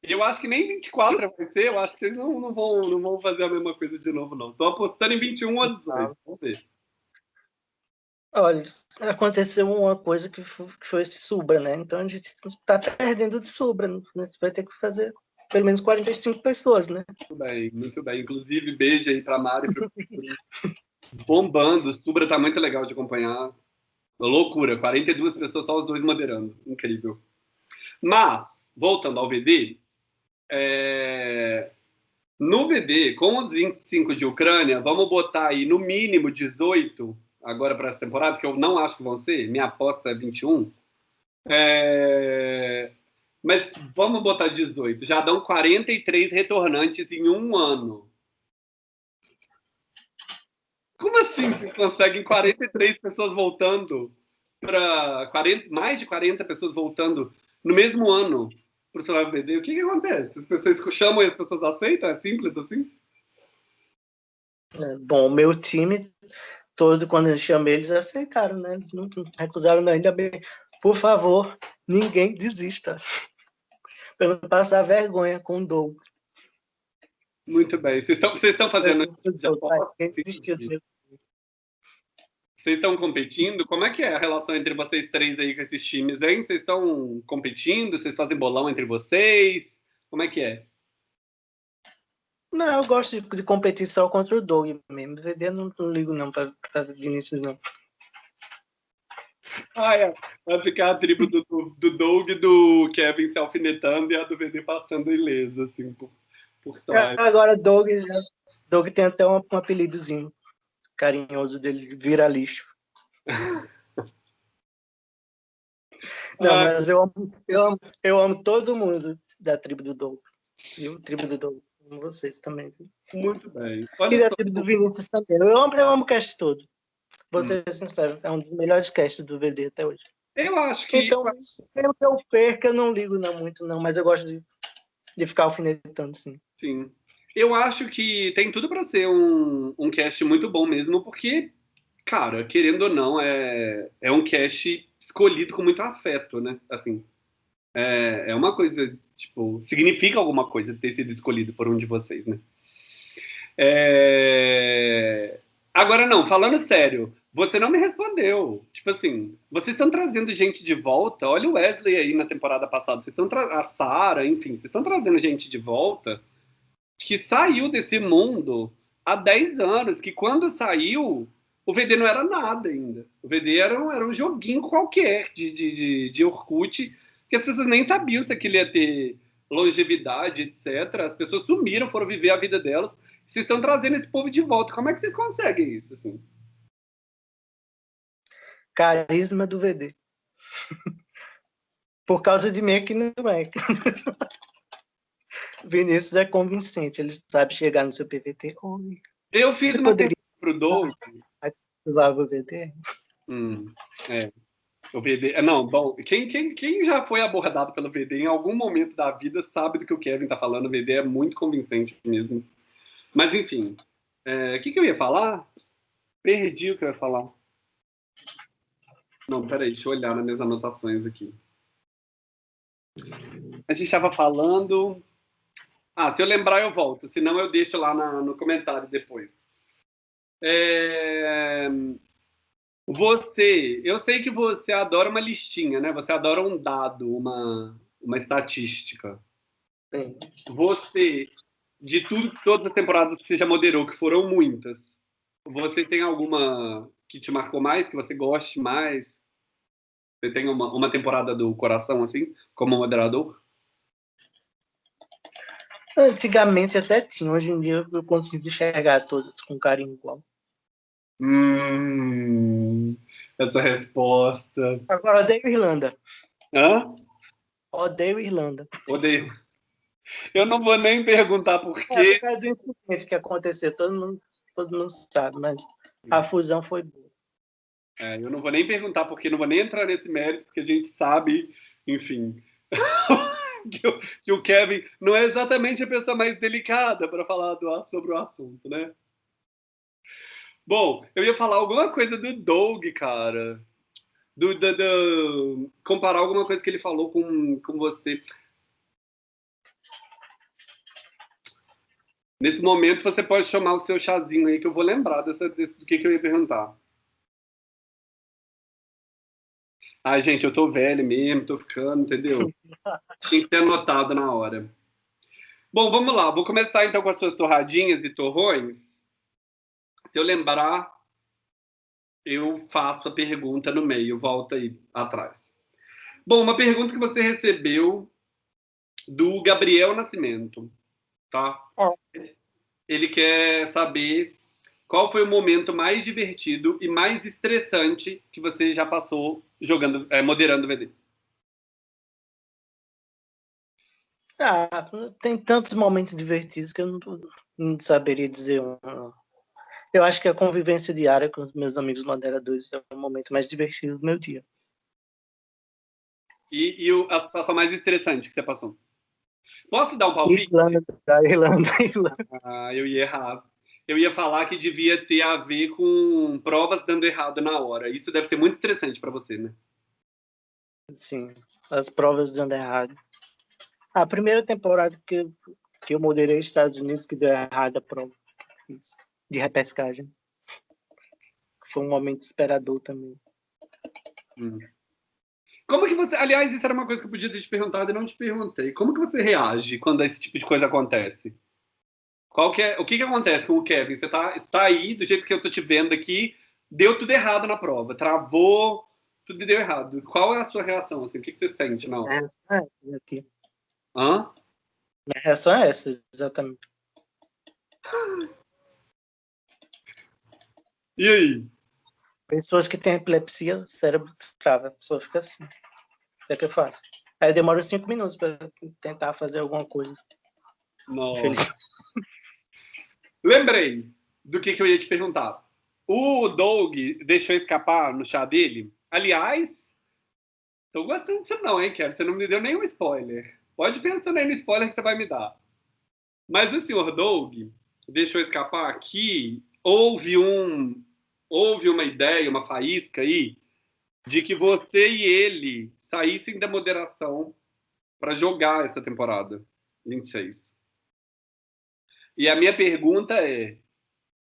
Eu acho que nem 24 vai ser, eu acho que vocês não, não, vão, não vão fazer a mesma coisa de novo, não. Estou apostando em 21 ou 18, vamos ver. Olha, aconteceu uma coisa que foi, que foi esse Subra, né? Então a gente está perdendo de Subra. Né? Vai ter que fazer pelo menos 45 pessoas, né? Muito bem, muito bem. Inclusive, beijo aí para Mari. Pra... Bombando. O Subra está muito legal de acompanhar. Loucura, 42 pessoas, só os dois moderando. Incrível. Mas, voltando ao VD, é... no VD, com os 25 de Ucrânia, vamos botar aí no mínimo 18 agora para essa temporada, que eu não acho que vão ser, minha aposta é 21. É... Mas vamos botar 18. Já dão 43 retornantes em um ano. Como assim você conseguem 43 pessoas voltando para mais de 40 pessoas voltando no mesmo ano para o celular BD? O que, que acontece? As pessoas chamam e as pessoas aceitam? É simples assim? É, bom, meu time todo, quando eu chamei, eles aceitaram, né? Eles não recusaram, não. ainda bem. Por favor, ninguém desista. Para não passar vergonha com o Doug. Muito bem. Vocês estão, vocês estão fazendo. Vocês estão competindo? Como é que é a relação entre vocês três aí com esses times, hein? Vocês estão competindo? Vocês fazem bolão entre vocês? Como é que é? Não, eu gosto de, de competir só contra o Doug mesmo. VD não, não ligo não para Vinícius, não. Ah, é. Vai ficar a tribo do, do Doug e do Kevin se alfinetando e a do VD passando ilesa, assim, por, por trás. É, agora, Doug, Doug tem até um, um apelidozinho carinhoso dele, vira lixo. Não, ah. mas eu amo, eu, amo, eu amo todo mundo da tribo do Doug. Viu? Tribo do Doug com vocês também. Muito bem. Olha e só... do Vinícius também. Eu amo, eu amo o cast todo. Vou hum. ser sincero, é um dos melhores casts do VD até hoje. Eu acho que. Então, pelo que eu perco, eu não ligo não muito, não, mas eu gosto de, de ficar alfinetando, sim. Sim. Eu acho que tem tudo para ser um, um cast muito bom mesmo, porque, cara, querendo ou não, é, é um cast escolhido com muito afeto, né? Assim, é, é uma coisa Tipo, significa alguma coisa ter sido escolhido por um de vocês, né? É... Agora, não, falando sério, você não me respondeu. Tipo assim, vocês estão trazendo gente de volta. Olha o Wesley aí na temporada passada. Vocês estão a Sarah, enfim, vocês estão trazendo gente de volta que saiu desse mundo há 10 anos, que quando saiu, o VD não era nada ainda. O VD era um, era um joguinho qualquer de, de, de, de Orkut que as pessoas nem sabiam se aquilo ia ter longevidade, etc. As pessoas sumiram, foram viver a vida delas. Vocês estão trazendo esse povo de volta. Como é que vocês conseguem isso, assim? Carisma do VD. Por causa de mim que não é. Vinícius é convincente, ele sabe chegar no seu PVT. Oi. Eu fiz uma poderia... pro Doug. Usava o VD? Hum, é. O VD. É, não, bom, quem, quem, quem já foi abordado pelo VD em algum momento da vida sabe do que o Kevin está falando. O VD é muito convincente mesmo. Mas, enfim. É, o que, que eu ia falar? Perdi o que eu ia falar. Não, peraí, deixa eu olhar nas minhas anotações aqui. A gente estava falando. Ah, se eu lembrar, eu volto. Senão, eu deixo lá na, no comentário depois. É... Você, eu sei que você adora uma listinha, né? Você adora um dado, uma, uma estatística. Sim. Você, de tudo, todas as temporadas que você já moderou, que foram muitas, você tem alguma que te marcou mais, que você goste mais? Você tem uma, uma temporada do coração, assim, como moderador? Antigamente até tinha, hoje em dia eu consigo enxergar todas com carinho igual. Hum, essa resposta. Agora odeio Irlanda. Hã? Odeio Irlanda. Odeio. Eu não vou nem perguntar por quê. É, do incidente que aconteceu, todo mundo, todo mundo sabe, mas a fusão foi boa. É, eu não vou nem perguntar porque não vou nem entrar nesse mérito, porque a gente sabe, enfim, que, o, que, o, Kevin não é exatamente a pessoa mais delicada para falar do, sobre o assunto, né? Bom, eu ia falar alguma coisa do Doug, cara. Do, do, do, comparar alguma coisa que ele falou com, com você. Nesse momento, você pode chamar o seu chazinho aí, que eu vou lembrar dessa, desse, do que, que eu ia perguntar. Ai, gente, eu tô velho mesmo, tô ficando, entendeu? Tinha que ter anotado na hora. Bom, vamos lá. Vou começar então com as suas torradinhas e torrões. Se eu lembrar, eu faço a pergunta no meio, volta aí atrás. Bom, uma pergunta que você recebeu do Gabriel Nascimento, tá? É. Ele quer saber qual foi o momento mais divertido e mais estressante que você já passou jogando, é, moderando o VD? Ah, tem tantos momentos divertidos que eu não, não saberia dizer um. Eu acho que a convivência diária com os meus amigos moderadores é o momento mais divertido do meu dia. E, e o, a situação mais estressante que você passou? Posso dar um palpite? Irlanda, Irlanda, Irlanda. Ah, eu ia errar eu ia falar que devia ter a ver com provas dando errado na hora. Isso deve ser muito interessante para você, né? Sim, as provas dando errado. A primeira temporada que, eu, que eu moderei nos Estados Unidos que deu errado a prova de repescagem. Foi um momento esperador também. Hum. Como que você. Aliás, isso era uma coisa que eu podia ter te perguntado e não te perguntei. Como que você reage quando esse tipo de coisa acontece? Qual que é, o que, que acontece com o Kevin? Você está tá aí, do jeito que eu estou te vendo aqui, deu tudo errado na prova, travou, tudo deu errado. Qual é a sua reação? Assim? O que, que você sente na hora? É, é aqui. Hã? Minha reação é essa, exatamente. E aí? Pessoas que têm epilepsia, o cérebro trava, a pessoa fica assim. É que eu faço. Aí demora cinco minutos para tentar fazer alguma coisa. Nossa. Lembrei do que, que eu ia te perguntar. O Doug deixou escapar no chá dele. Aliás, tô gostando disso não, hein, Kevin? Você não me deu nenhum spoiler. Pode pensar aí no spoiler que você vai me dar. Mas o senhor Doug deixou escapar que houve um houve uma ideia, uma faísca aí de que você e ele saíssem da moderação para jogar essa temporada 26. E a minha pergunta é: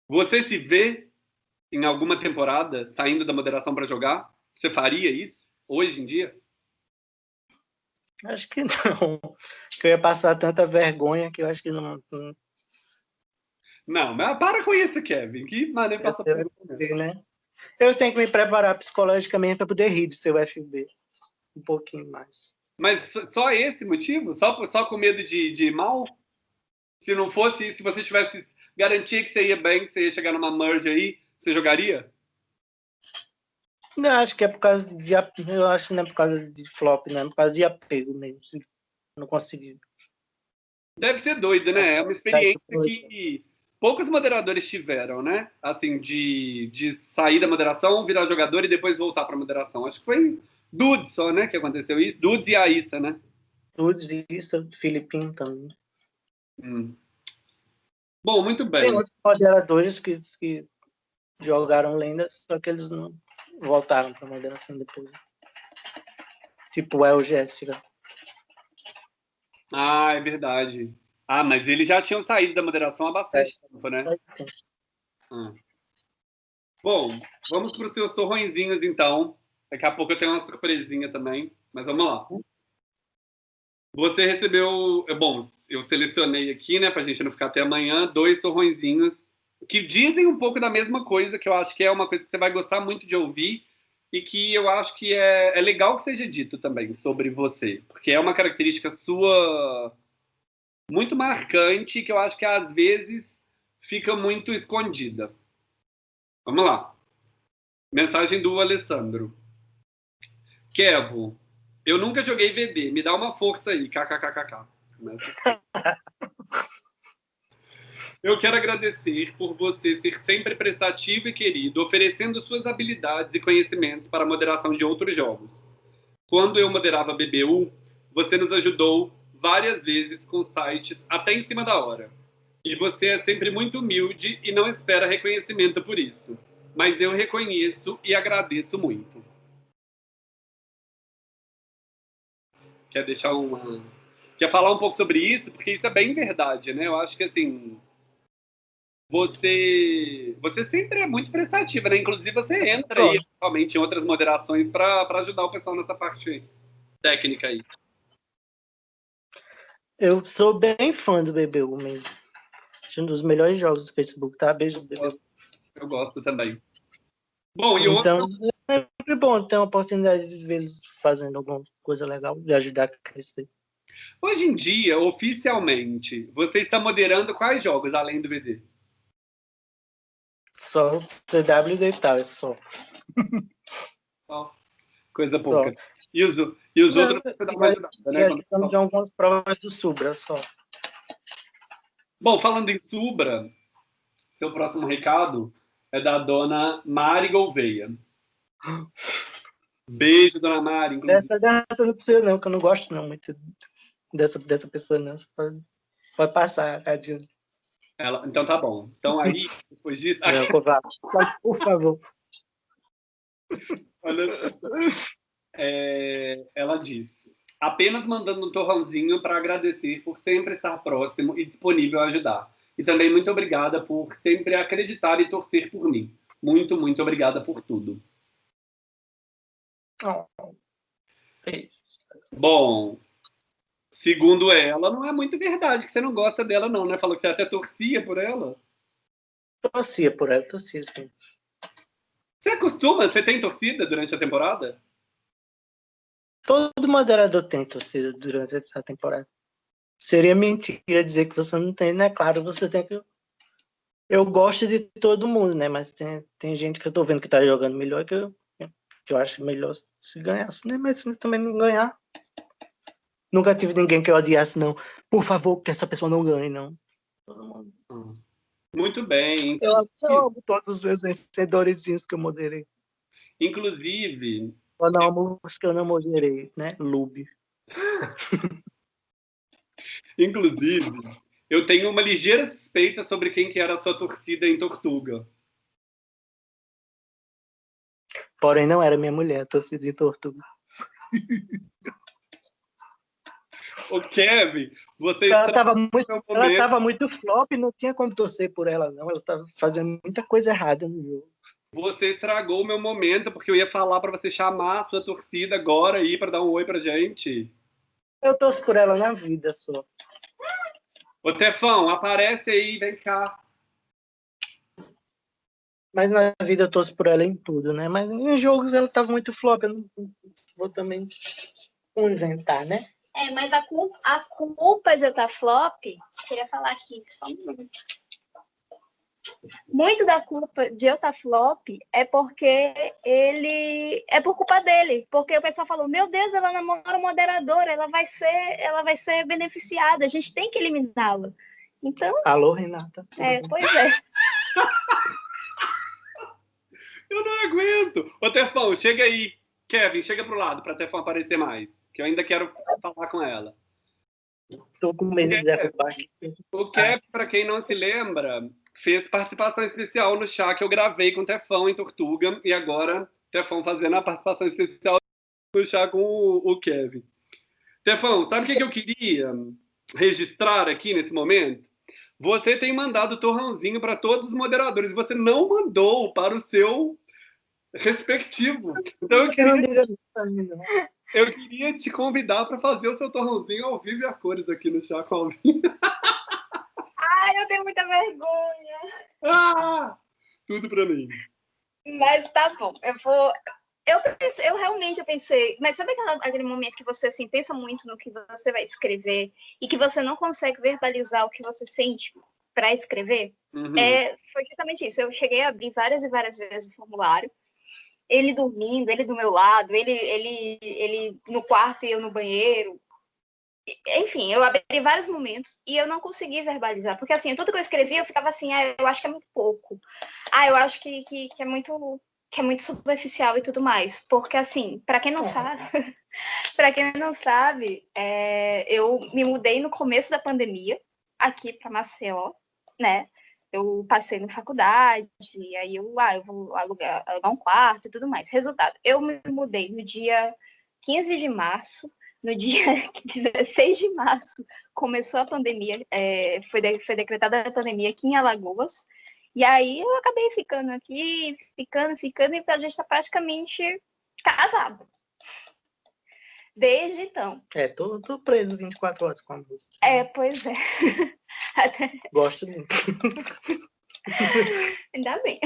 você se vê em alguma temporada saindo da moderação para jogar? Você faria isso hoje em dia? Acho que não. Que eu ia passar tanta vergonha que eu acho que não. Não, mas para com isso, Kevin. Que maneiro passar vergonha. Né? Eu tenho que me preparar psicologicamente para poder rir de seu FB. Um pouquinho mais. Mas só esse motivo? Só, só com medo de, de mal? Se não fosse, se você tivesse garantia que você ia bem, que você ia chegar numa merge aí, você jogaria? Não, acho que é por causa de. Eu acho que não é por causa de flop, não, é por causa de apego mesmo. Não consegui. Deve ser doido, né? É uma experiência que poucos moderadores tiveram, né? Assim, de, de sair da moderação, virar jogador e depois voltar para moderação. Acho que foi Dudes só, né? Que aconteceu isso. Dudes e a Issa, né? Dudes e Issa, Filipinho também. Hum. Bom, muito bem. Tem outros moderadores que, que jogaram lendas, só que eles não voltaram para a moderação depois. Tipo o El Jéssica. Ah, é verdade. Ah, mas eles já tinham saído da moderação há bastante é. tempo, né? Hum. Bom, vamos para os seus torrõezinhos, então. Daqui a pouco eu tenho uma surpresinha também, mas vamos lá. Você recebeu, é bom, eu selecionei aqui, né, para a gente não ficar até amanhã, dois torrõezinhos que dizem um pouco da mesma coisa, que eu acho que é uma coisa que você vai gostar muito de ouvir e que eu acho que é, é legal que seja dito também sobre você, porque é uma característica sua muito marcante que eu acho que às vezes fica muito escondida. Vamos lá. Mensagem do Alessandro. Kevo, eu nunca joguei VD, me dá uma força aí, kkkk. Eu quero agradecer por você ser sempre prestativo e querido, oferecendo suas habilidades e conhecimentos para a moderação de outros jogos. Quando eu moderava BBU, você nos ajudou várias vezes com sites até em cima da hora. E você é sempre muito humilde e não espera reconhecimento por isso. Mas eu reconheço e agradeço muito. Quer deixar uma. Quer falar um pouco sobre isso? Porque isso é bem verdade, né? Eu acho que assim. Você, você sempre é muito prestativa, né? Inclusive, você entra aí, realmente, em outras moderações para ajudar o pessoal nessa parte técnica aí. Eu sou bem fã do BBU mesmo. Um dos melhores jogos do Facebook, tá? Beijo BBU. Eu gosto também. Bom, e então, outro... é sempre bom ter a oportunidade de ver eles fazendo alguma coisa legal, de ajudar a crescer. Hoje em dia, oficialmente, você está moderando quais jogos além do BD? Só TW e tal, é só. Oh, coisa pouca. Só. E os, e os outros você dá uma ajudada, né? Estamos em algumas provas do Subra só. Bom, falando em Subra, seu próximo recado é da dona Mari Gouveia. Beijo, dona Mari. Dessa, dessa eu não precisa, não, que eu não gosto não, muito dessa, dessa pessoa, não. Você pode, pode passar, Cadinho. Ela, então tá bom. Então aí, depois disso. Não, por favor. Olha, é, ela disse: apenas mandando um torrãozinho para agradecer por sempre estar próximo e disponível a ajudar. E também muito obrigada por sempre acreditar e torcer por mim. Muito, muito obrigada por tudo. Oh. Bom, segundo ela, não é muito verdade que você não gosta dela, não, né? Falou que você até torcia por ela. Torcia por ela, torcia sim. Você acostuma? Você tem torcida durante a temporada? Todo moderador tem torcida durante essa temporada. Seria mentira dizer que você não tem, né? Claro, você tem que. Eu gosto de todo mundo, né? Mas tem, tem gente que eu tô vendo que tá jogando melhor que eu, que eu acho melhor se ganhasse, né? Mas se também não ganhar. Nunca tive ninguém que eu odiasse, não. Por favor, que essa pessoa não ganhe, não. Todo mundo. Hum. Muito bem. Eu, eu amo todos os meus vencedores que eu moderei. Inclusive, Dar uma música eu não moderei, né? Lube. Inclusive, eu tenho uma ligeira suspeita sobre quem que era a sua torcida em Tortuga. Porém, não era minha mulher, torcida em Tortuga. O Kevin, você ela estava muito, ela tava muito flop, não tinha como torcer por ela, não. Ela estava fazendo muita coisa errada no jogo. Você estragou o meu momento, porque eu ia falar para você chamar a sua torcida agora aí para dar um oi pra gente. Eu torço por ela na vida só. Ô, Tefão, aparece aí, vem cá. Mas na vida eu torço por ela em tudo, né? Mas em jogos ela tava muito flop, eu não vou também inventar, né? É, mas a culpa, a culpa de eu estar flop, queria falar aqui, só um minuto muito da culpa de eu estar flop é porque ele é por culpa dele, porque o pessoal falou: "Meu Deus, ela namora o moderador, ela vai ser, ela vai ser beneficiada, a gente tem que eliminá-la". Então, Alô, Renata. É, pois é. eu não aguento. Ô, Tefão, chega aí. Kevin, chega pro lado para Tefão aparecer mais, que eu ainda quero falar com ela. Tô com medo de derrubar aqui. O Kevin, para quem não se lembra, fez participação especial no chá que eu gravei com o Tefão em Tortuga e agora Tefão fazendo a participação especial no chá com o, o Kevin. Tefão, sabe o que, que eu queria registrar aqui nesse momento? Você tem mandado torrãozinho para todos os moderadores, você não mandou para o seu respectivo. Então eu queria, eu queria te convidar para fazer o seu torrãozinho ao vivo e a cores aqui no chá com Alvin. Ai, eu tenho muita vergonha. Ah, tudo para mim. Mas tá bom, eu vou. Eu, pensei, eu realmente eu pensei, mas sabe aquele momento que você assim, pensa muito no que você vai escrever e que você não consegue verbalizar o que você sente para escrever? Uhum. É, foi justamente isso. Eu cheguei a abrir várias e várias vezes o formulário, ele dormindo, ele do meu lado, ele, ele, ele no quarto e eu no banheiro, enfim, eu abri vários momentos e eu não consegui verbalizar, porque assim, tudo que eu escrevia eu ficava assim, ah, eu acho que é muito pouco. Ah, eu acho que, que, que é muito que é muito superficial e tudo mais, porque assim, para quem não é. sabe, para quem não sabe, é, eu me mudei no começo da pandemia aqui para Maceió, né? Eu passei na faculdade, aí eu, ah, eu vou alugar, alugar um quarto e tudo mais. Resultado, eu me mudei no dia 15 de março, no dia 16 de março começou a pandemia, é, foi, de, foi decretada a pandemia aqui em Alagoas, e aí eu acabei ficando aqui, ficando, ficando, e a gente está praticamente casado. Desde então. É, tô, tô preso 24 horas com a música. É, pois é. Até... Gosto muito. Ainda bem.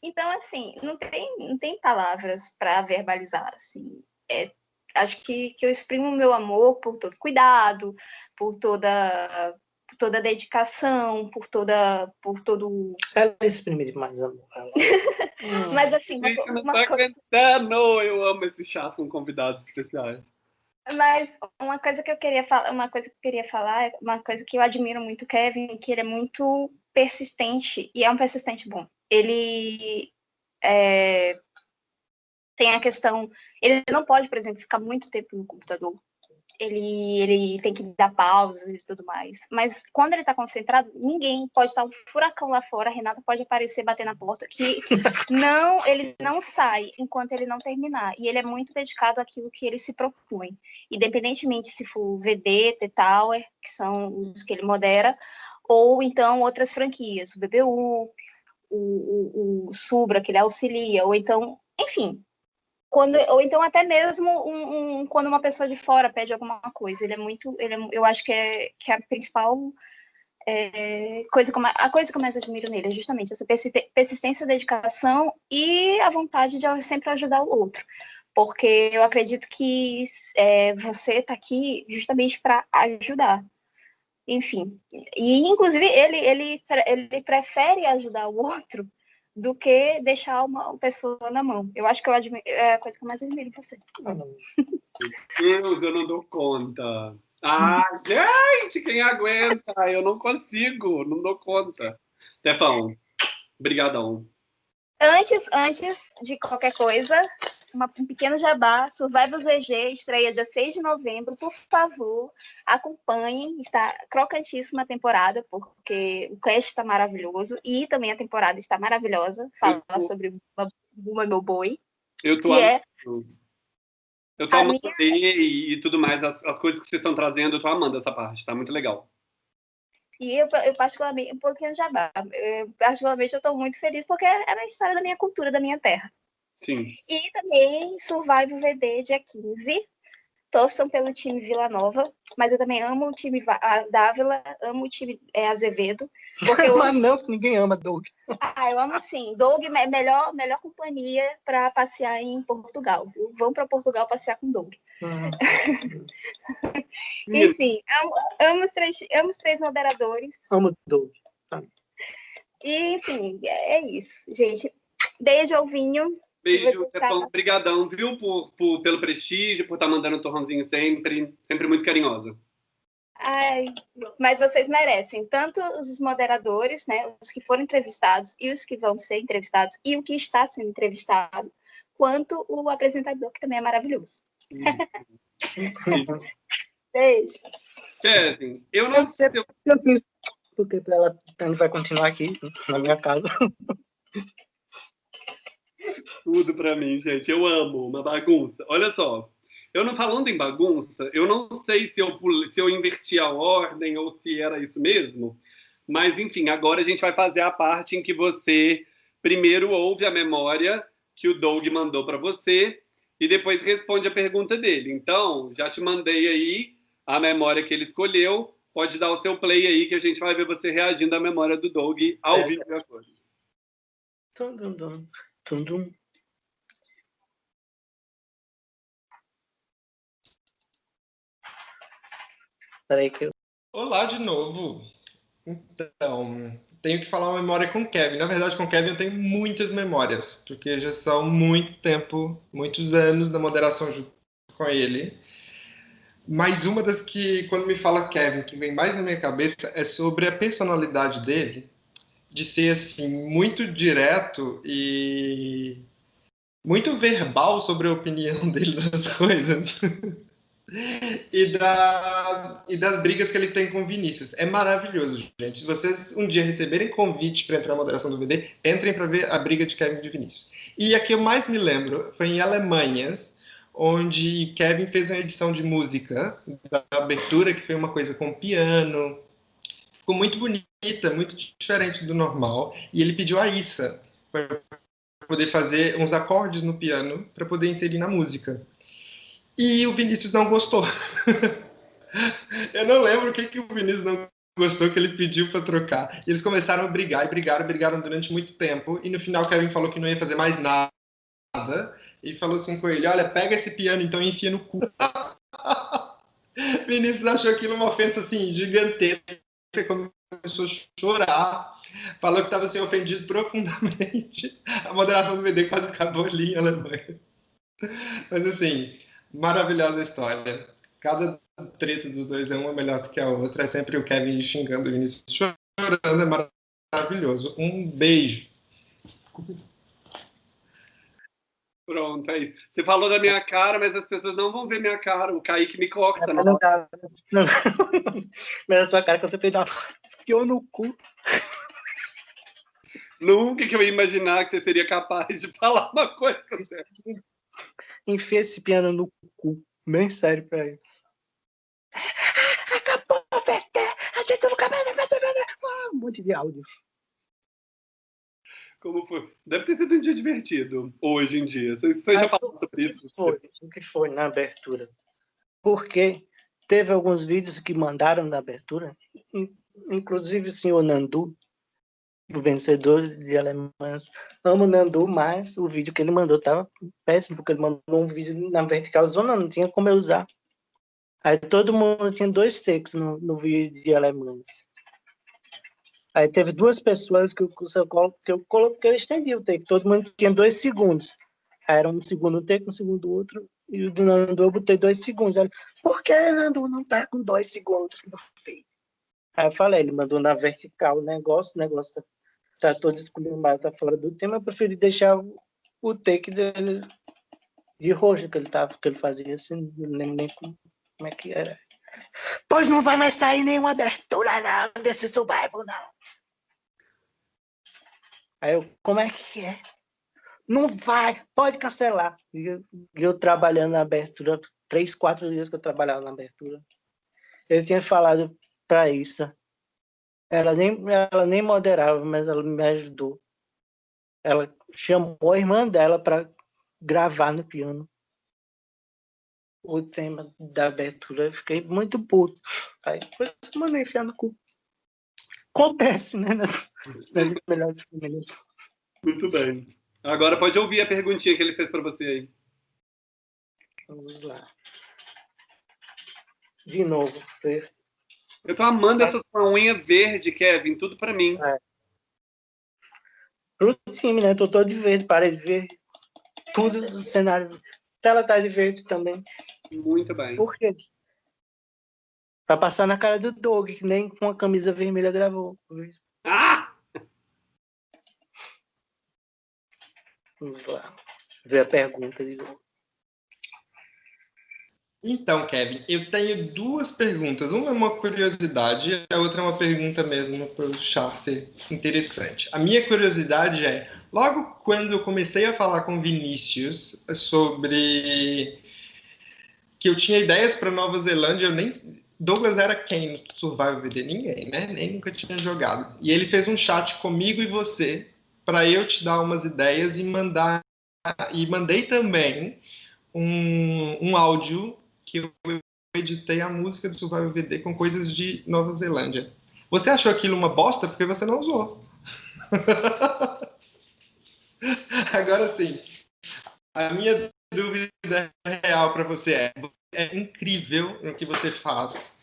Então, assim, não tem, não tem palavras para verbalizar, assim. É acho que, que eu exprimo o meu amor por todo cuidado, por toda por toda dedicação, por toda por todo ela exprime demais amor. Ela... Mas assim, uma, Gente, uma, tá coisa... aguentando. eu amo esses chás com convidados especiais. Mas uma coisa que eu queria falar, uma coisa que eu queria falar, uma coisa que eu admiro muito o Kevin, que ele é muito persistente e é um persistente bom. Ele é, tem a questão, ele não pode, por exemplo, ficar muito tempo no computador. Ele, ele tem que dar pausas e tudo mais. Mas quando ele está concentrado, ninguém pode estar um furacão lá fora, a Renata pode aparecer, bater na porta, que não, ele não sai enquanto ele não terminar. E ele é muito dedicado àquilo que ele se propõe. Independentemente se for VD, T-Tower, que são os que ele modera, ou então outras franquias, o BBU, o, o, o Subra, que ele auxilia, ou então, enfim, quando, ou então até mesmo um, um, quando uma pessoa de fora pede alguma coisa. Ele é muito, ele é, eu acho que é, que é a principal é, coisa, como, a coisa que eu mais admiro nele é justamente essa persistência, dedicação e a vontade de sempre ajudar o outro. Porque eu acredito que é, você está aqui justamente para ajudar. Enfim, e inclusive ele, ele, ele prefere ajudar o outro do que deixar uma pessoa na mão. Eu acho que eu admiro, é a coisa que eu mais admiro em você. Meu Deus, eu não dou conta. Ah, gente, quem aguenta? Eu não consigo, não dou conta. Stefão, brigadão. Antes, antes de qualquer coisa, uma, um pequeno jabá, Survival ZG estreia dia 6 de novembro. Por favor, acompanhem. Está crocantíssima a temporada, porque o cast está maravilhoso e também a temporada está maravilhosa. Fala sobre Buma Meu Boi. Eu tô é... Eu tô a amando minha... e, e, tudo mais, as, as coisas que vocês estão trazendo, eu tô amando essa parte, tá muito legal. E eu, eu particularmente, um pouquinho jabá, eu, particularmente eu tô muito feliz porque é a história da minha cultura, da minha terra. Sim. E também Survival VD dia 15. Torçam pelo time Vila Nova, mas eu também amo o time Dávila, amo o time é, Azevedo. Porque eu... mas não, ninguém ama Doug. Ah, eu amo sim. Doug é melhor, melhor companhia para passear em Portugal. Viu? Vão para Portugal passear com Doug. Uhum. Enfim, amo, amo, os três, amo os três moderadores. Amo Doug. Tá. E, enfim, é, é isso. Gente, beijo, Alvinho. Beijo, Stefão. Obrigadão, viu, por, por, pelo prestígio, por estar tá mandando um torrãozinho sempre. Sempre muito carinhosa. Ai, mas vocês merecem, tanto os moderadores, né, os que foram entrevistados e os que vão ser entrevistados e o que está sendo entrevistado, quanto o apresentador, que também é maravilhoso. Beijo. Kevin, eu não sei se eu... Porque ela vai continuar aqui na minha casa. Tudo para mim, gente. Eu amo uma bagunça. Olha só, eu não falando em bagunça, eu não sei se eu se eu inverti a ordem ou se era isso mesmo, mas enfim, agora a gente vai fazer a parte em que você primeiro ouve a memória que o Doug mandou para você e depois responde a pergunta dele. Então, já te mandei aí a memória que ele escolheu. Pode dar o seu play aí que a gente vai ver você reagindo à memória do Doug ao é. vivo agora. Tum, tum. Tum. Peraí que eu... Olá de novo. Então, tenho que falar uma memória com o Kevin. Na verdade, com o Kevin eu tenho muitas memórias, porque já são muito tempo, muitos anos da moderação junto com ele. Mas uma das que, quando me fala Kevin, que vem mais na minha cabeça é sobre a personalidade dele, de ser assim muito direto e muito verbal sobre a opinião dele das coisas. e, da, e das brigas que ele tem com o Vinícius. É maravilhoso, gente. Se vocês um dia receberem convite para entrar na moderação do VD, entrem para ver a briga de Kevin e de Vinícius. E a que eu mais me lembro foi em Alemanhas, onde Kevin fez uma edição de música da abertura, que foi uma coisa com piano. Ficou muito bonita, muito diferente do normal. E ele pediu a Issa para poder fazer uns acordes no piano para poder inserir na música. E o Vinícius não gostou. Eu não lembro o que, que o Vinícius não gostou que ele pediu para trocar. E eles começaram a brigar e brigaram, brigaram durante muito tempo. E no final, Kevin falou que não ia fazer mais nada. E falou assim com ele: Olha, pega esse piano então e enfia no cu. Vinícius achou aquilo uma ofensa assim gigantesca. Começou a chorar. Falou que estava sendo ofendido profundamente. A moderação do VD quase acabou ali em Alemanha. Mas assim, maravilhosa história. Cada treta dos dois é uma melhor do que a outra. É sempre o Kevin xingando o Vinícius chorando. É maravilhoso. Um beijo. Pronto, é isso. Você falou da minha cara, mas as pessoas não vão ver minha cara. O Kaique me corta. Não, não, não. Mas a sua cara quando você fez uma fiou no cu. Nunca que eu ia imaginar que você seria capaz de falar uma coisa enfia esse piano no cu. Bem sério pra ele. Acabou! A gente nunca vai Um monte de áudio. Como foi? Deve ter sido um dia divertido, hoje em dia. Você, você já falou sobre isso? Foi, o que foi na abertura? Porque teve alguns vídeos que mandaram na abertura, inclusive o senhor Nandu, o vencedor de alemãs. Amo Nandu, mas o vídeo que ele mandou tava péssimo, porque ele mandou um vídeo na vertical zona, não tinha como eu usar. Aí todo mundo tinha dois takes no, no vídeo de alemães. Aí teve duas pessoas que eu, que eu coloquei, eu estendi o take, todo mundo tinha dois segundos. Aí era um segundo take, um segundo outro, e o do Nandu eu botei dois segundos. Aí, Por que Nandu não tá com dois segundos, meu filho? Aí eu falei, ele mandou na vertical o negócio, o negócio tá tá todo esculhambado, tá fora do tema, eu preferi deixar o take dele de roxo que ele tava, que ele fazia assim, não lembro nem como, como é que era. Pois não vai mais sair nenhuma abertura não, desse survival não. Aí eu, como é que é? Não vai, pode cancelar. E eu, eu trabalhando na abertura, três, quatro dias que eu trabalhava na abertura. Eu tinha falado para isso, ela nem, ela nem moderava, mas ela me ajudou. Ela chamou a irmã dela para gravar no piano o tema da abertura. Eu fiquei muito puto. Aí depois mandei enfiar no cu. Acontece, né? Nas, melhores famílias. Muito bem. Agora pode ouvir a perguntinha que ele fez para você aí. Vamos lá. De novo. Eu tô amando essa sua unha verde, Kevin, tudo para mim. É. Pro time, né? Tô todo de verde, parede verde. Tudo no cenário. Tela tá de verde também. Muito bem. Por quê? Pra passar na cara do Doug, que nem com a camisa vermelha gravou. Ah! Vamos lá. Ver a pergunta de novo. Então, Kevin, eu tenho duas perguntas. Uma é uma curiosidade a outra é uma pergunta mesmo para o char ser interessante. A minha curiosidade é, logo quando eu comecei a falar com Vinícius sobre que eu tinha ideias para Nova Zelândia, eu nem Douglas era quem no Survival VD? Ninguém, né? Nem nunca tinha jogado. E ele fez um chat comigo e você para eu te dar umas ideias e mandar e mandei também um, um áudio que eu editei a música do Survival VD com coisas de Nova Zelândia. Você achou aquilo uma bosta porque você não usou. Agora sim, a minha dúvida real para você é: é incrível no que você faz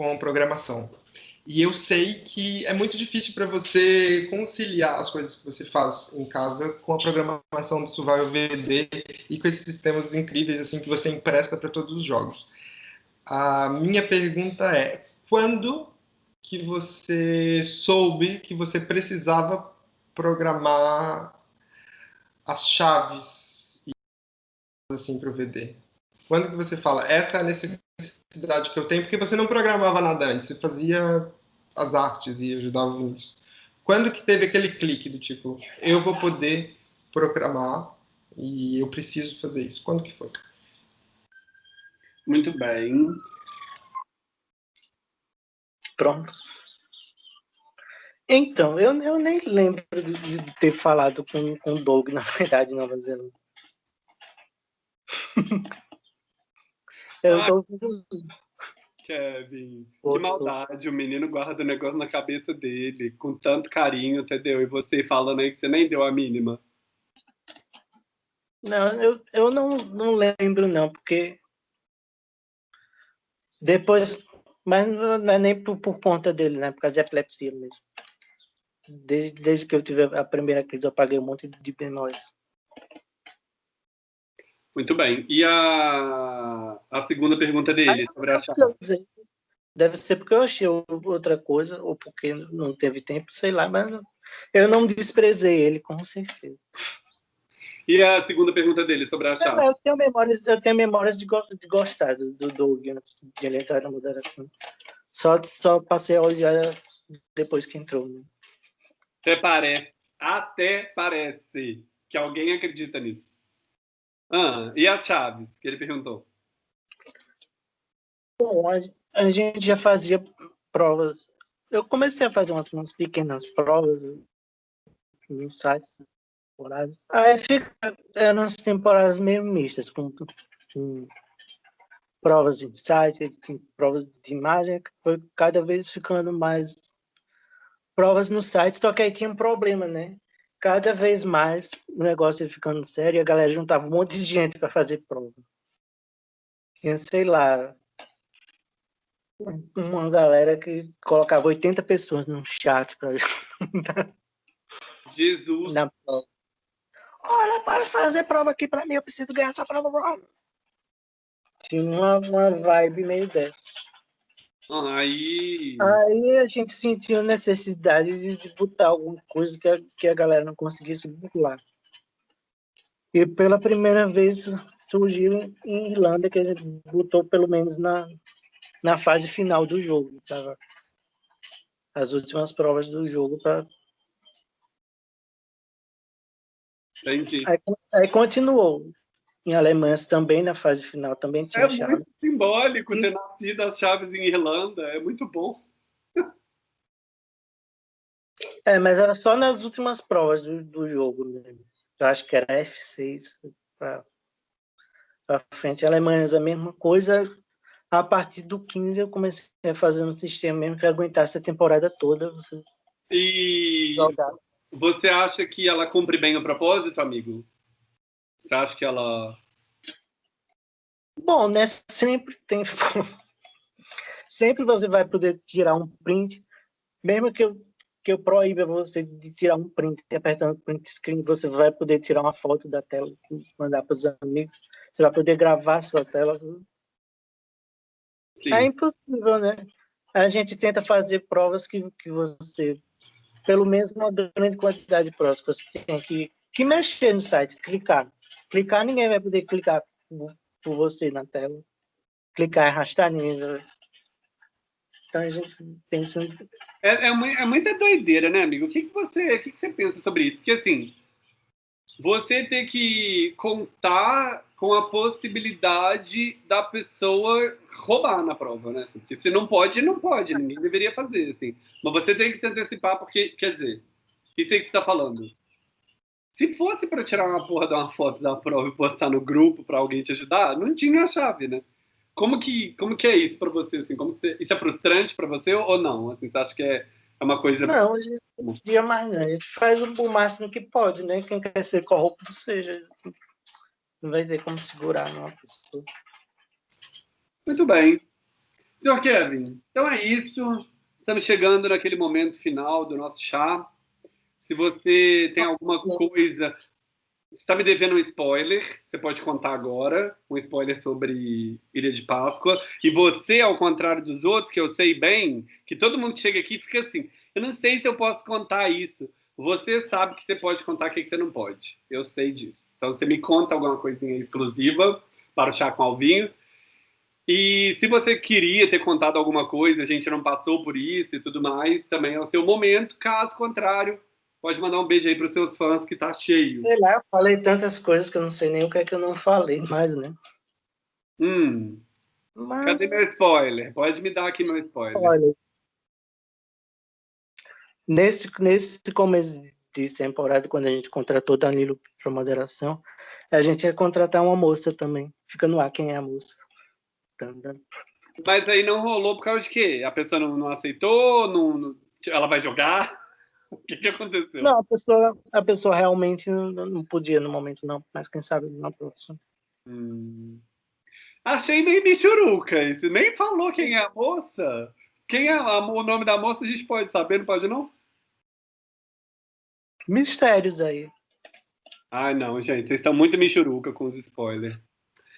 com programação. E eu sei que é muito difícil para você conciliar as coisas que você faz em casa com a programação do Survival VD e com esses sistemas incríveis assim que você empresta para todos os jogos. a minha pergunta é: quando que você soube que você precisava programar as chaves assim para o VD? Quando que você fala essa é a necessidade que eu tenho? Porque você não programava nada antes, você fazia as artes e ajudava nisso. Quando que teve aquele clique do tipo, eu vou poder programar e eu preciso fazer isso? Quando que foi? Muito bem. Pronto. Então, eu, eu nem lembro de, ter falado com, com o Doug, na verdade, Nova Zelândia. eu tô... Kevin, que maldade, o menino guarda o negócio na cabeça dele, com tanto carinho, entendeu? E você falando aí que você nem deu a mínima. Não, eu, eu não, não lembro não, porque depois, mas não é nem por, por conta dele, né? Por causa de epilepsia mesmo. Desde, desde que eu tive a primeira crise, eu paguei um monte de menores. Muito bem. E a, a segunda pergunta dele, sobre a chave? Deve ser porque eu achei outra coisa, ou porque não teve tempo, sei lá, mas eu não desprezei ele, com certeza. E a segunda pergunta dele sobre a chave? Eu tenho memórias, eu tenho memórias de, de gostar do, do Doug antes de ele entrar na moderação. Só, só passei a olhar depois que entrou. Né? Até parece, até parece que alguém acredita nisso. Ah, e as chaves que ele perguntou? Bom, a, a gente já fazia provas. Eu comecei a fazer umas, umas pequenas provas no site temporadas. Aí fica, eram as temporadas meio mistas, com, com provas de site, provas de imagem, foi cada vez ficando mais provas no site, só que aí tinha um problema, né? Cada vez mais o negócio ia ficando sério e a galera juntava um monte de gente para fazer prova. Tinha, sei lá, uma galera que colocava 80 pessoas no chat para Jesus. Na prova. Olha, para fazer prova aqui para mim, eu preciso ganhar essa prova. Tinha uma, uma vibe meio dessa. Aí... Aí a gente sentiu necessidade de, de botar alguma coisa que a, que a galera não conseguisse burlar. E pela primeira vez surgiu em Irlanda, que a gente botou pelo menos na, na fase final do jogo. Tava as últimas provas do jogo para Entendi. Aí, aí, continuou. Em Alemanha também, na fase final, também tinha é chave. É muito simbólico ter nascido as chaves em Irlanda, é muito bom. É, mas era só nas últimas provas do, do jogo mesmo. Eu acho que era F6 para frente. A Alemanha a mesma coisa. A partir do 15 eu comecei a fazer um sistema mesmo que aguentasse a temporada toda. Você e jogar. Você acha que ela cumpre bem o propósito, amigo? Você acha que ela. Bom, né? Sempre tem. sempre você vai poder tirar um print, mesmo que eu, que eu proíba você de tirar um print, apertando print screen, você vai poder tirar uma foto da tela, mandar para os amigos, você vai poder gravar a sua tela. Sim. É impossível, né? A gente tenta fazer provas que, que você pelo menos uma grande quantidade de provas que você tem que, que mexer no site, clicar. Clicar, ninguém vai poder clicar por, você na tela. Clicar e arrastar, ninguém vai. Então a gente pensa. É, é, é muita doideira, né, amigo? O que, que, você, o que, que você pensa sobre isso? Porque assim, você ter que contar com a possibilidade da pessoa roubar na prova, né? Porque se não pode, não pode, ninguém deveria fazer, assim. Mas você tem que se antecipar, porque, quer dizer, isso aí que você está falando. Se fosse para tirar uma porra de uma foto da prova e postar no grupo para alguém te ajudar, não tinha a chave, né? Como que, como que é isso para você, assim? Como você, isso é frustrante para você ou não? Assim, você acha que é, é uma coisa... Não, hoje em dia mais não. A gente faz o máximo que pode, né? Quem quer ser corrupto seja não vai ter como segurar uma pessoa. Muito bem. Senhor Kevin, então é isso. Estamos chegando naquele momento final do nosso chá. Se você tem alguma coisa Você está me devendo um spoiler, você pode contar agora, um spoiler sobre Ilha de Páscoa. E você, ao contrário dos outros, que eu sei bem, que todo mundo que chega aqui fica assim, eu não sei se eu posso contar isso. Você sabe que você pode contar o que você não pode. Eu sei disso. Então, você me conta alguma coisinha exclusiva para o Chá com Alvinho. E se você queria ter contado alguma coisa, a gente não passou por isso e tudo mais, também é o seu momento. Caso contrário, Pode mandar um beijo aí para os seus fãs, que tá cheio. Sei lá, falei tantas coisas que eu não sei nem o que é que eu não falei mais, né? Hum. Mas... Cadê meu spoiler? Pode me dar aqui meu spoiler. Olha, nesse, nesse começo de temporada, quando a gente contratou Danilo para moderação, a gente ia contratar uma moça também. Fica no ar quem é a moça. Mas aí não rolou por causa de quê? A pessoa não, não aceitou? Não, não, ela vai jogar? O que, que aconteceu? Não, a pessoa, a pessoa realmente não, podia no momento, não. Mas quem sabe na próxima. Hum. Achei meio michuruca isso. Nem falou quem é a moça. Quem é a, o nome da moça a gente pode saber, não pode não? Mistérios aí. Ai, não, gente. Vocês estão muito michuruca com os spoilers.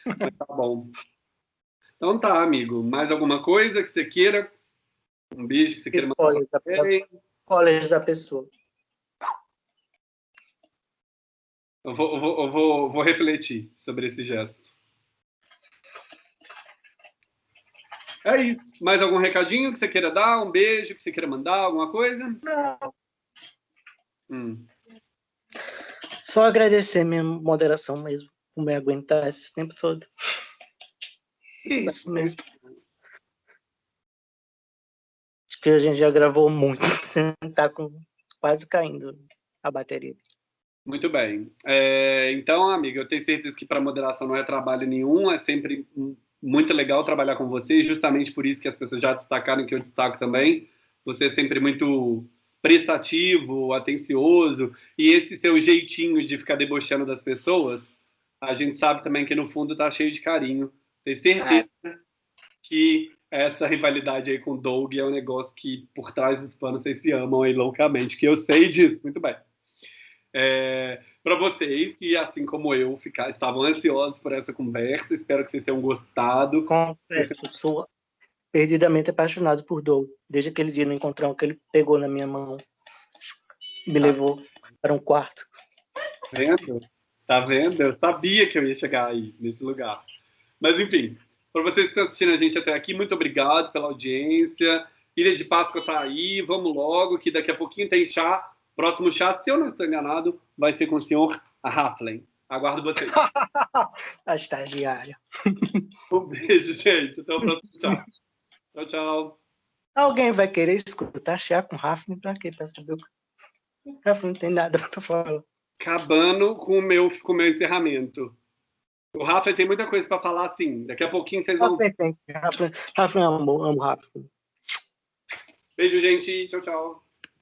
Mas tá bom. Então tá, amigo. Mais alguma coisa que você queira? Um beijo que você queira mandar? Spoilers da pessoa. Eu vou, eu vou, eu vou, vou refletir sobre esse gesto. É isso. Mais algum recadinho que você queira dar? Um beijo que você queira mandar? Alguma coisa? Não. Hum. Só agradecer minha moderação mesmo por me aguentar esse tempo todo. Isso mesmo. Acho que a gente já gravou muito. tá com, quase caindo a bateria. Muito bem. É, então, amiga, eu tenho certeza que para moderação não é trabalho nenhum, é sempre muito legal trabalhar com você, justamente por isso que as pessoas já destacaram, que eu destaco também. Você é sempre muito prestativo, atencioso, e esse seu jeitinho de ficar debochando das pessoas, a gente sabe também que no fundo tá cheio de carinho. Tenho certeza é. que essa rivalidade aí com o Doug é um negócio que por trás dos panos vocês se amam aí loucamente, que eu sei disso, muito bem. É, para vocês que, assim como eu, ficar, estavam ansiosos por essa conversa, espero que vocês tenham gostado. Confesso, sou perdidamente apaixonado por Doug. Desde aquele dia no encontrão que ele pegou na minha mão, me tá. levou para um quarto. Tá vendo? Tá vendo? Eu sabia que eu ia chegar aí, nesse lugar. Mas, enfim, para vocês que estão assistindo a gente até aqui, muito obrigado pela audiência. Ilha de Páscoa está aí, vamos logo, que daqui a pouquinho tem chá. Próximo chá, se eu não estou enganado, vai ser com o senhor Raflen. Aguardo vocês. a estagiária. Um beijo, gente. Até o próximo chá. Tchau, tchau. Alguém vai querer escutar chá com Rafa pra quê? Pra saber o que. Rafa não tem nada pra falar. Acabando com o meu, com o meu encerramento. O Rafa tem muita coisa para falar assim. Daqui a pouquinho vocês vão. Rafa, Rafa amo, amo Rafa. Beijo, gente. Tchau, tchau.